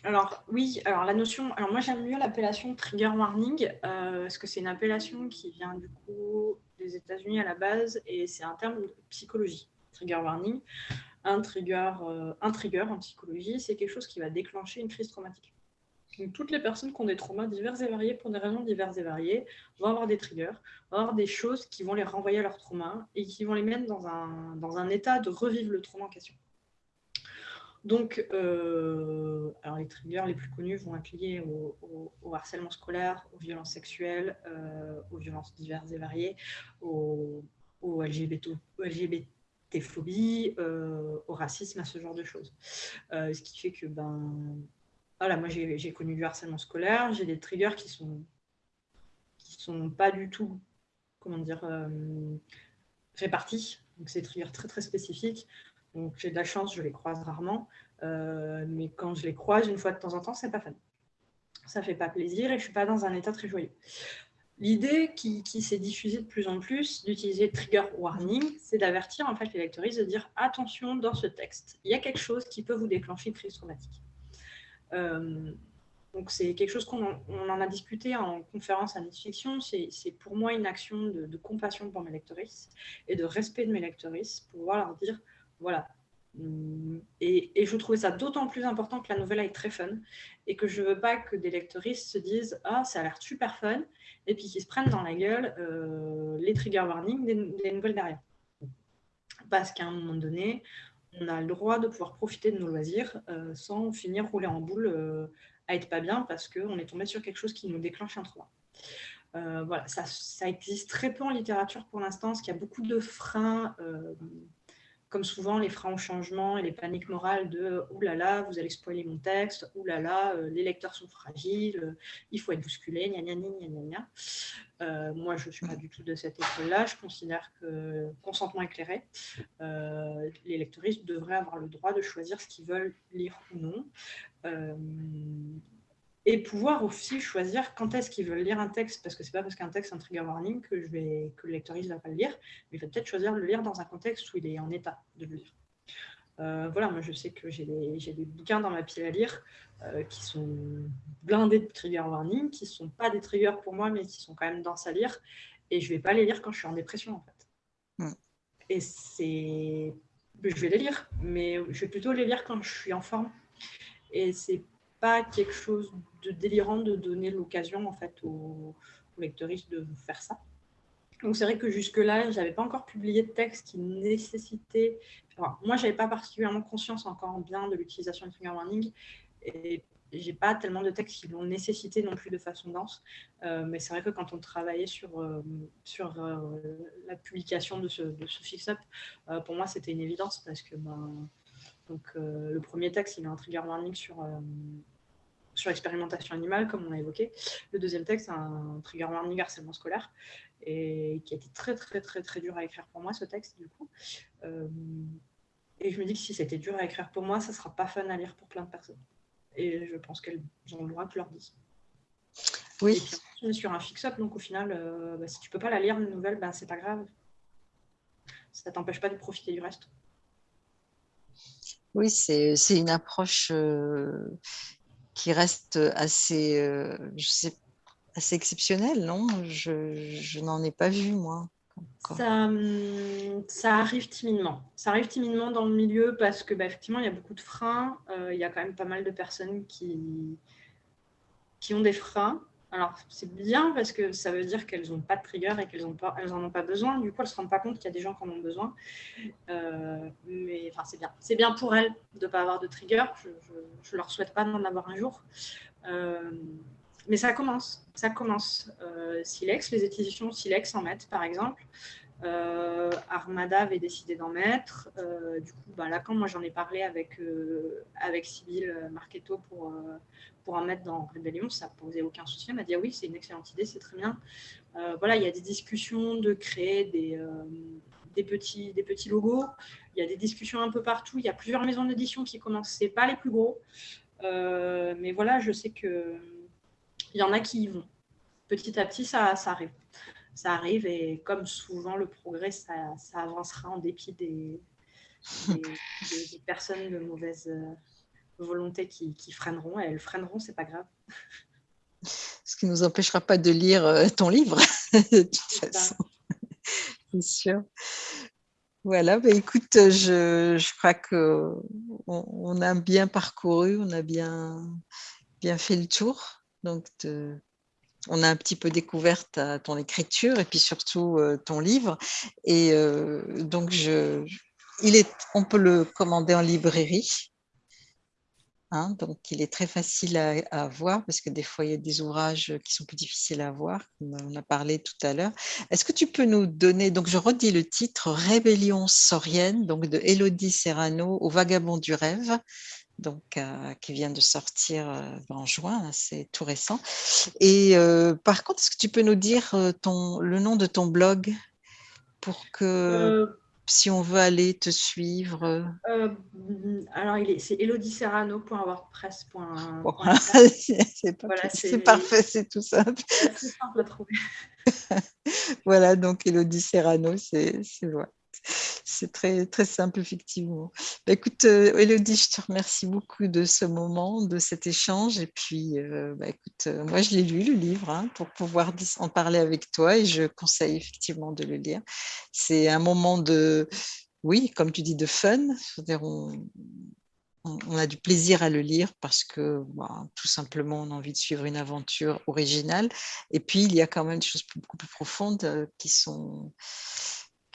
S2: Alors oui, alors la notion, alors moi j'aime mieux l'appellation trigger warning parce que c'est une appellation qui vient du coup des États-Unis à la base et c'est un terme de psychologie, trigger warning un trigger, euh, un trigger en psychologie, c'est quelque chose qui va déclencher une crise traumatique. Toutes les personnes qui ont des traumas divers et variés, pour des raisons diverses et variées, vont avoir des triggers, vont avoir des choses qui vont les renvoyer à leur trauma et qui vont les mettre dans un, dans un état de revivre le trauma en question. Donc, euh, alors les triggers les plus connus vont être liés au, harcèlement scolaire, aux violences sexuelles, euh, aux violences diverses et variées, aux, LGBT, LGBT-phobie, euh, au racisme, à ce genre de choses. ce qui fait que, ben, voilà, moi j'ai connu du harcèlement scolaire, j'ai des triggers qui sont, qui sont pas du tout, comment dire, répartis. Donc, c'est des triggers très très spécifiques. Donc j'ai de la chance, je les croise rarement. Euh, mais quand je les croise une fois de temps en temps, c'est pas fun. Ça fait pas plaisir et je suis pas dans un état très joyeux. L'idée qui, s'est diffusée de plus en plus d'utiliser trigger warning, c'est d'avertir en fait les lecteuristes de dire attention dans ce texte, il y a quelque chose qui peut vous déclencher une crise traumatique. Euh, donc c'est quelque chose qu'on en, a discuté en conférence à Fiction. C'est pour moi une action de, compassion pour mes lecteuristes et de respect de mes lecteuristes pour pouvoir leur dire voilà. Et, je trouvais ça d'autant plus important que la nouvelle est très fun et que je veux pas que des lecteuristes se disent Ah, ça a l'air super fun et puis qu'ils se prennent dans la gueule euh, les trigger warnings des, nouvelles derrière. Parce qu'à un moment donné, on a le droit de pouvoir profiter de nos loisirs euh, sans finir rouler en boule euh, à être pas bien parce qu'on est tombé sur quelque chose qui nous déclenche un trauma. voilà, ça, existe très peu en littérature pour l'instant, parce qu'il a beaucoup de freins comme souvent, les freins au changement et les paniques morales de « Ouh là là, vous allez spoiler mon texte, ouh là là, euh, les lecteurs sont fragiles, euh, il faut être bousculé, gna gna gna gna gna euh, moi, je ne suis pas du tout de cette école-là. Je considère que consentement éclairé, les lecteuristes devraient avoir le droit de choisir ce qu'ils veulent lire ou non et pouvoir aussi choisir quand est-ce qu'ils veulent lire un texte, parce que c'est pas parce qu'un texte est un trigger warning que, je vais, que le lectoriste ne va pas le lire, mais il va peut-être choisir de le lire dans un contexte où il est en état de le lire. Euh, voilà, moi je sais que j'ai des, des, bouquins dans ma pile à lire euh, qui sont blindés de trigger warning, qui ne sont pas des triggers pour moi, mais qui sont quand même denses à lire, et je ne vais pas les lire quand je suis en dépression en fait. Hmm. Et c'est... Je vais les lire, mais je vais plutôt les lire quand je suis en forme. Et c'est quelque chose de délirant de donner l'occasion en fait aux, lecteuristes de faire ça. Donc c'est vrai que jusque-là, je n'avais pas encore publié de texte qui nécessitait... moi, je n'avais pas particulièrement conscience encore bien de l'utilisation de trigger warning et j'ai pas tellement de textes qui l'ont nécessité non plus de façon dense. Euh, mais c'est vrai que quand on travaillait sur, euh, sur euh, la publication de ce, de ce fix-up, pour moi, c'était une évidence parce que ben, donc, le premier texte, il a un trigger warning sur sur l'expérimentation animale, comme on a évoqué. Le deuxième texte, un trigger warning harcèlement scolaire, et qui a été très, très, très, très dur à écrire pour moi, ce texte, du coup. Euh, et je me dis que si c'était dur à écrire pour moi, ça ne sera pas fun à lire pour plein de personnes. Et je pense qu'elles ont le droit que je leur dise. Oui. on est sur un fix-up, donc au final, euh, bah, si tu peux pas la lire, une nouvelle, bah, c'est pas grave. Ça t'empêche pas de profiter du reste.
S1: Oui, c'est une approche euh, qui reste assez, euh, je sais, assez exceptionnel, non? Je, n'en ai pas vu, moi.
S2: Ça, hum, ça, arrive timidement. Ça arrive timidement dans le milieu parce que, bah, effectivement, il y a beaucoup de freins. Euh, il y a quand même pas mal de personnes qui ont des freins. Alors, c'est bien parce que ça veut dire qu'elles n'ont pas de trigger et qu'elles n'en ont pas besoin. Du coup, elles ne se rendent pas compte qu'il y a des gens qui en ont besoin. Euh, mais enfin, c'est bien. C'est bien pour elles de ne pas avoir de trigger. Je ne leur souhaite pas d'en avoir un jour. Euh, mais ça commence. Ça commence. Euh, Silex, les éditions Silex en mettent, par exemple. Euh, Armada avait décidé d'en mettre. Euh, du coup, bah, là, quand moi j'en ai parlé avec, euh, avec Sybille Marchetto pour, pour en mettre dans Rebellion, ça posait aucun souci. Elle m'a dit ah oui, c'est une excellente idée, c'est très bien. voilà, il y a des discussions de créer des, des, petits, des petits logos. Il y a des discussions un peu partout. Il y a plusieurs maisons d'édition qui commencent. Ce pas les plus gros. mais voilà, je sais qu'il y en a qui y vont. Petit à petit, ça, ça arrive ça arrive et comme souvent, le progrès, ça, avancera en dépit des, personnes de mauvaise euh, volonté qui, freineront. Et elles freineront, c'est pas grave.
S1: Ce qui ne nous empêchera pas de lire euh, ton livre, [laughs] de toute façon. [laughs] C'est sûr. Voilà, bah écoute, je, je crois qu'on on a bien parcouru, on a bien, bien fait le tour. Donc, de, on a un petit peu découvert ton écriture et puis surtout euh, ton livre. Et euh, donc, je, il est, on peut le commander en librairie. Hein, donc, il est très facile à, à, voir parce que des fois, il y a des ouvrages qui sont plus difficiles à voir, comme on a parlé tout à l'heure. Est-ce que tu peux nous donner, donc je redis le titre, Rébellion saurienne, donc de Elodie Serrano au Vagabond du rêve, donc, euh, qui vient de sortir euh, en juin, c'est tout récent. Et euh, par contre, est-ce que tu peux nous dire ton, le nom de ton blog pour que si on veut aller te suivre?
S2: Euh, alors, c'est elodieserrano.wordpress.fr.
S1: Bon, [laughs] c'est
S2: Voilà,
S1: c'est
S2: c'est-
S1: parfait, c'est tout simple.
S2: C'est simple à trouver. [laughs]
S1: Voilà, donc Elodie Serrano, c'est c'est ouais. C'est très, très simple, effectivement. Bah, écoute, euh, Elodie, je te remercie beaucoup de ce moment, de cet échange. Et puis, euh, bah, écoute, euh, moi, je l'ai lu, le livre, hein, pour pouvoir en parler avec toi. Et je conseille effectivement de le lire. C'est un moment de, oui, comme tu dis, de fun. On, a du plaisir à le lire parce que bah, tout simplement on a envie de suivre une aventure originale. Et puis il y a quand même des choses beaucoup plus profondes euh, qui sont.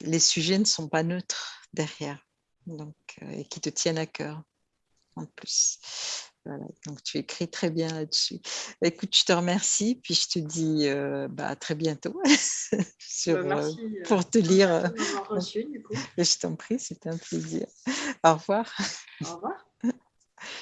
S1: Les sujets ne sont pas neutres derrière, donc euh, et qui te tiennent à cœur en plus. Voilà, donc tu écris très bien là-dessus. Écoute, je te remercie, puis je te dis euh, bah, à très bientôt [laughs] sur,
S2: Bah,
S1: euh,
S2: merci, euh,
S1: pour te lire.
S2: reçu, du coup.
S1: Je t'en prie, c'était un plaisir. Au revoir.
S2: Au revoir.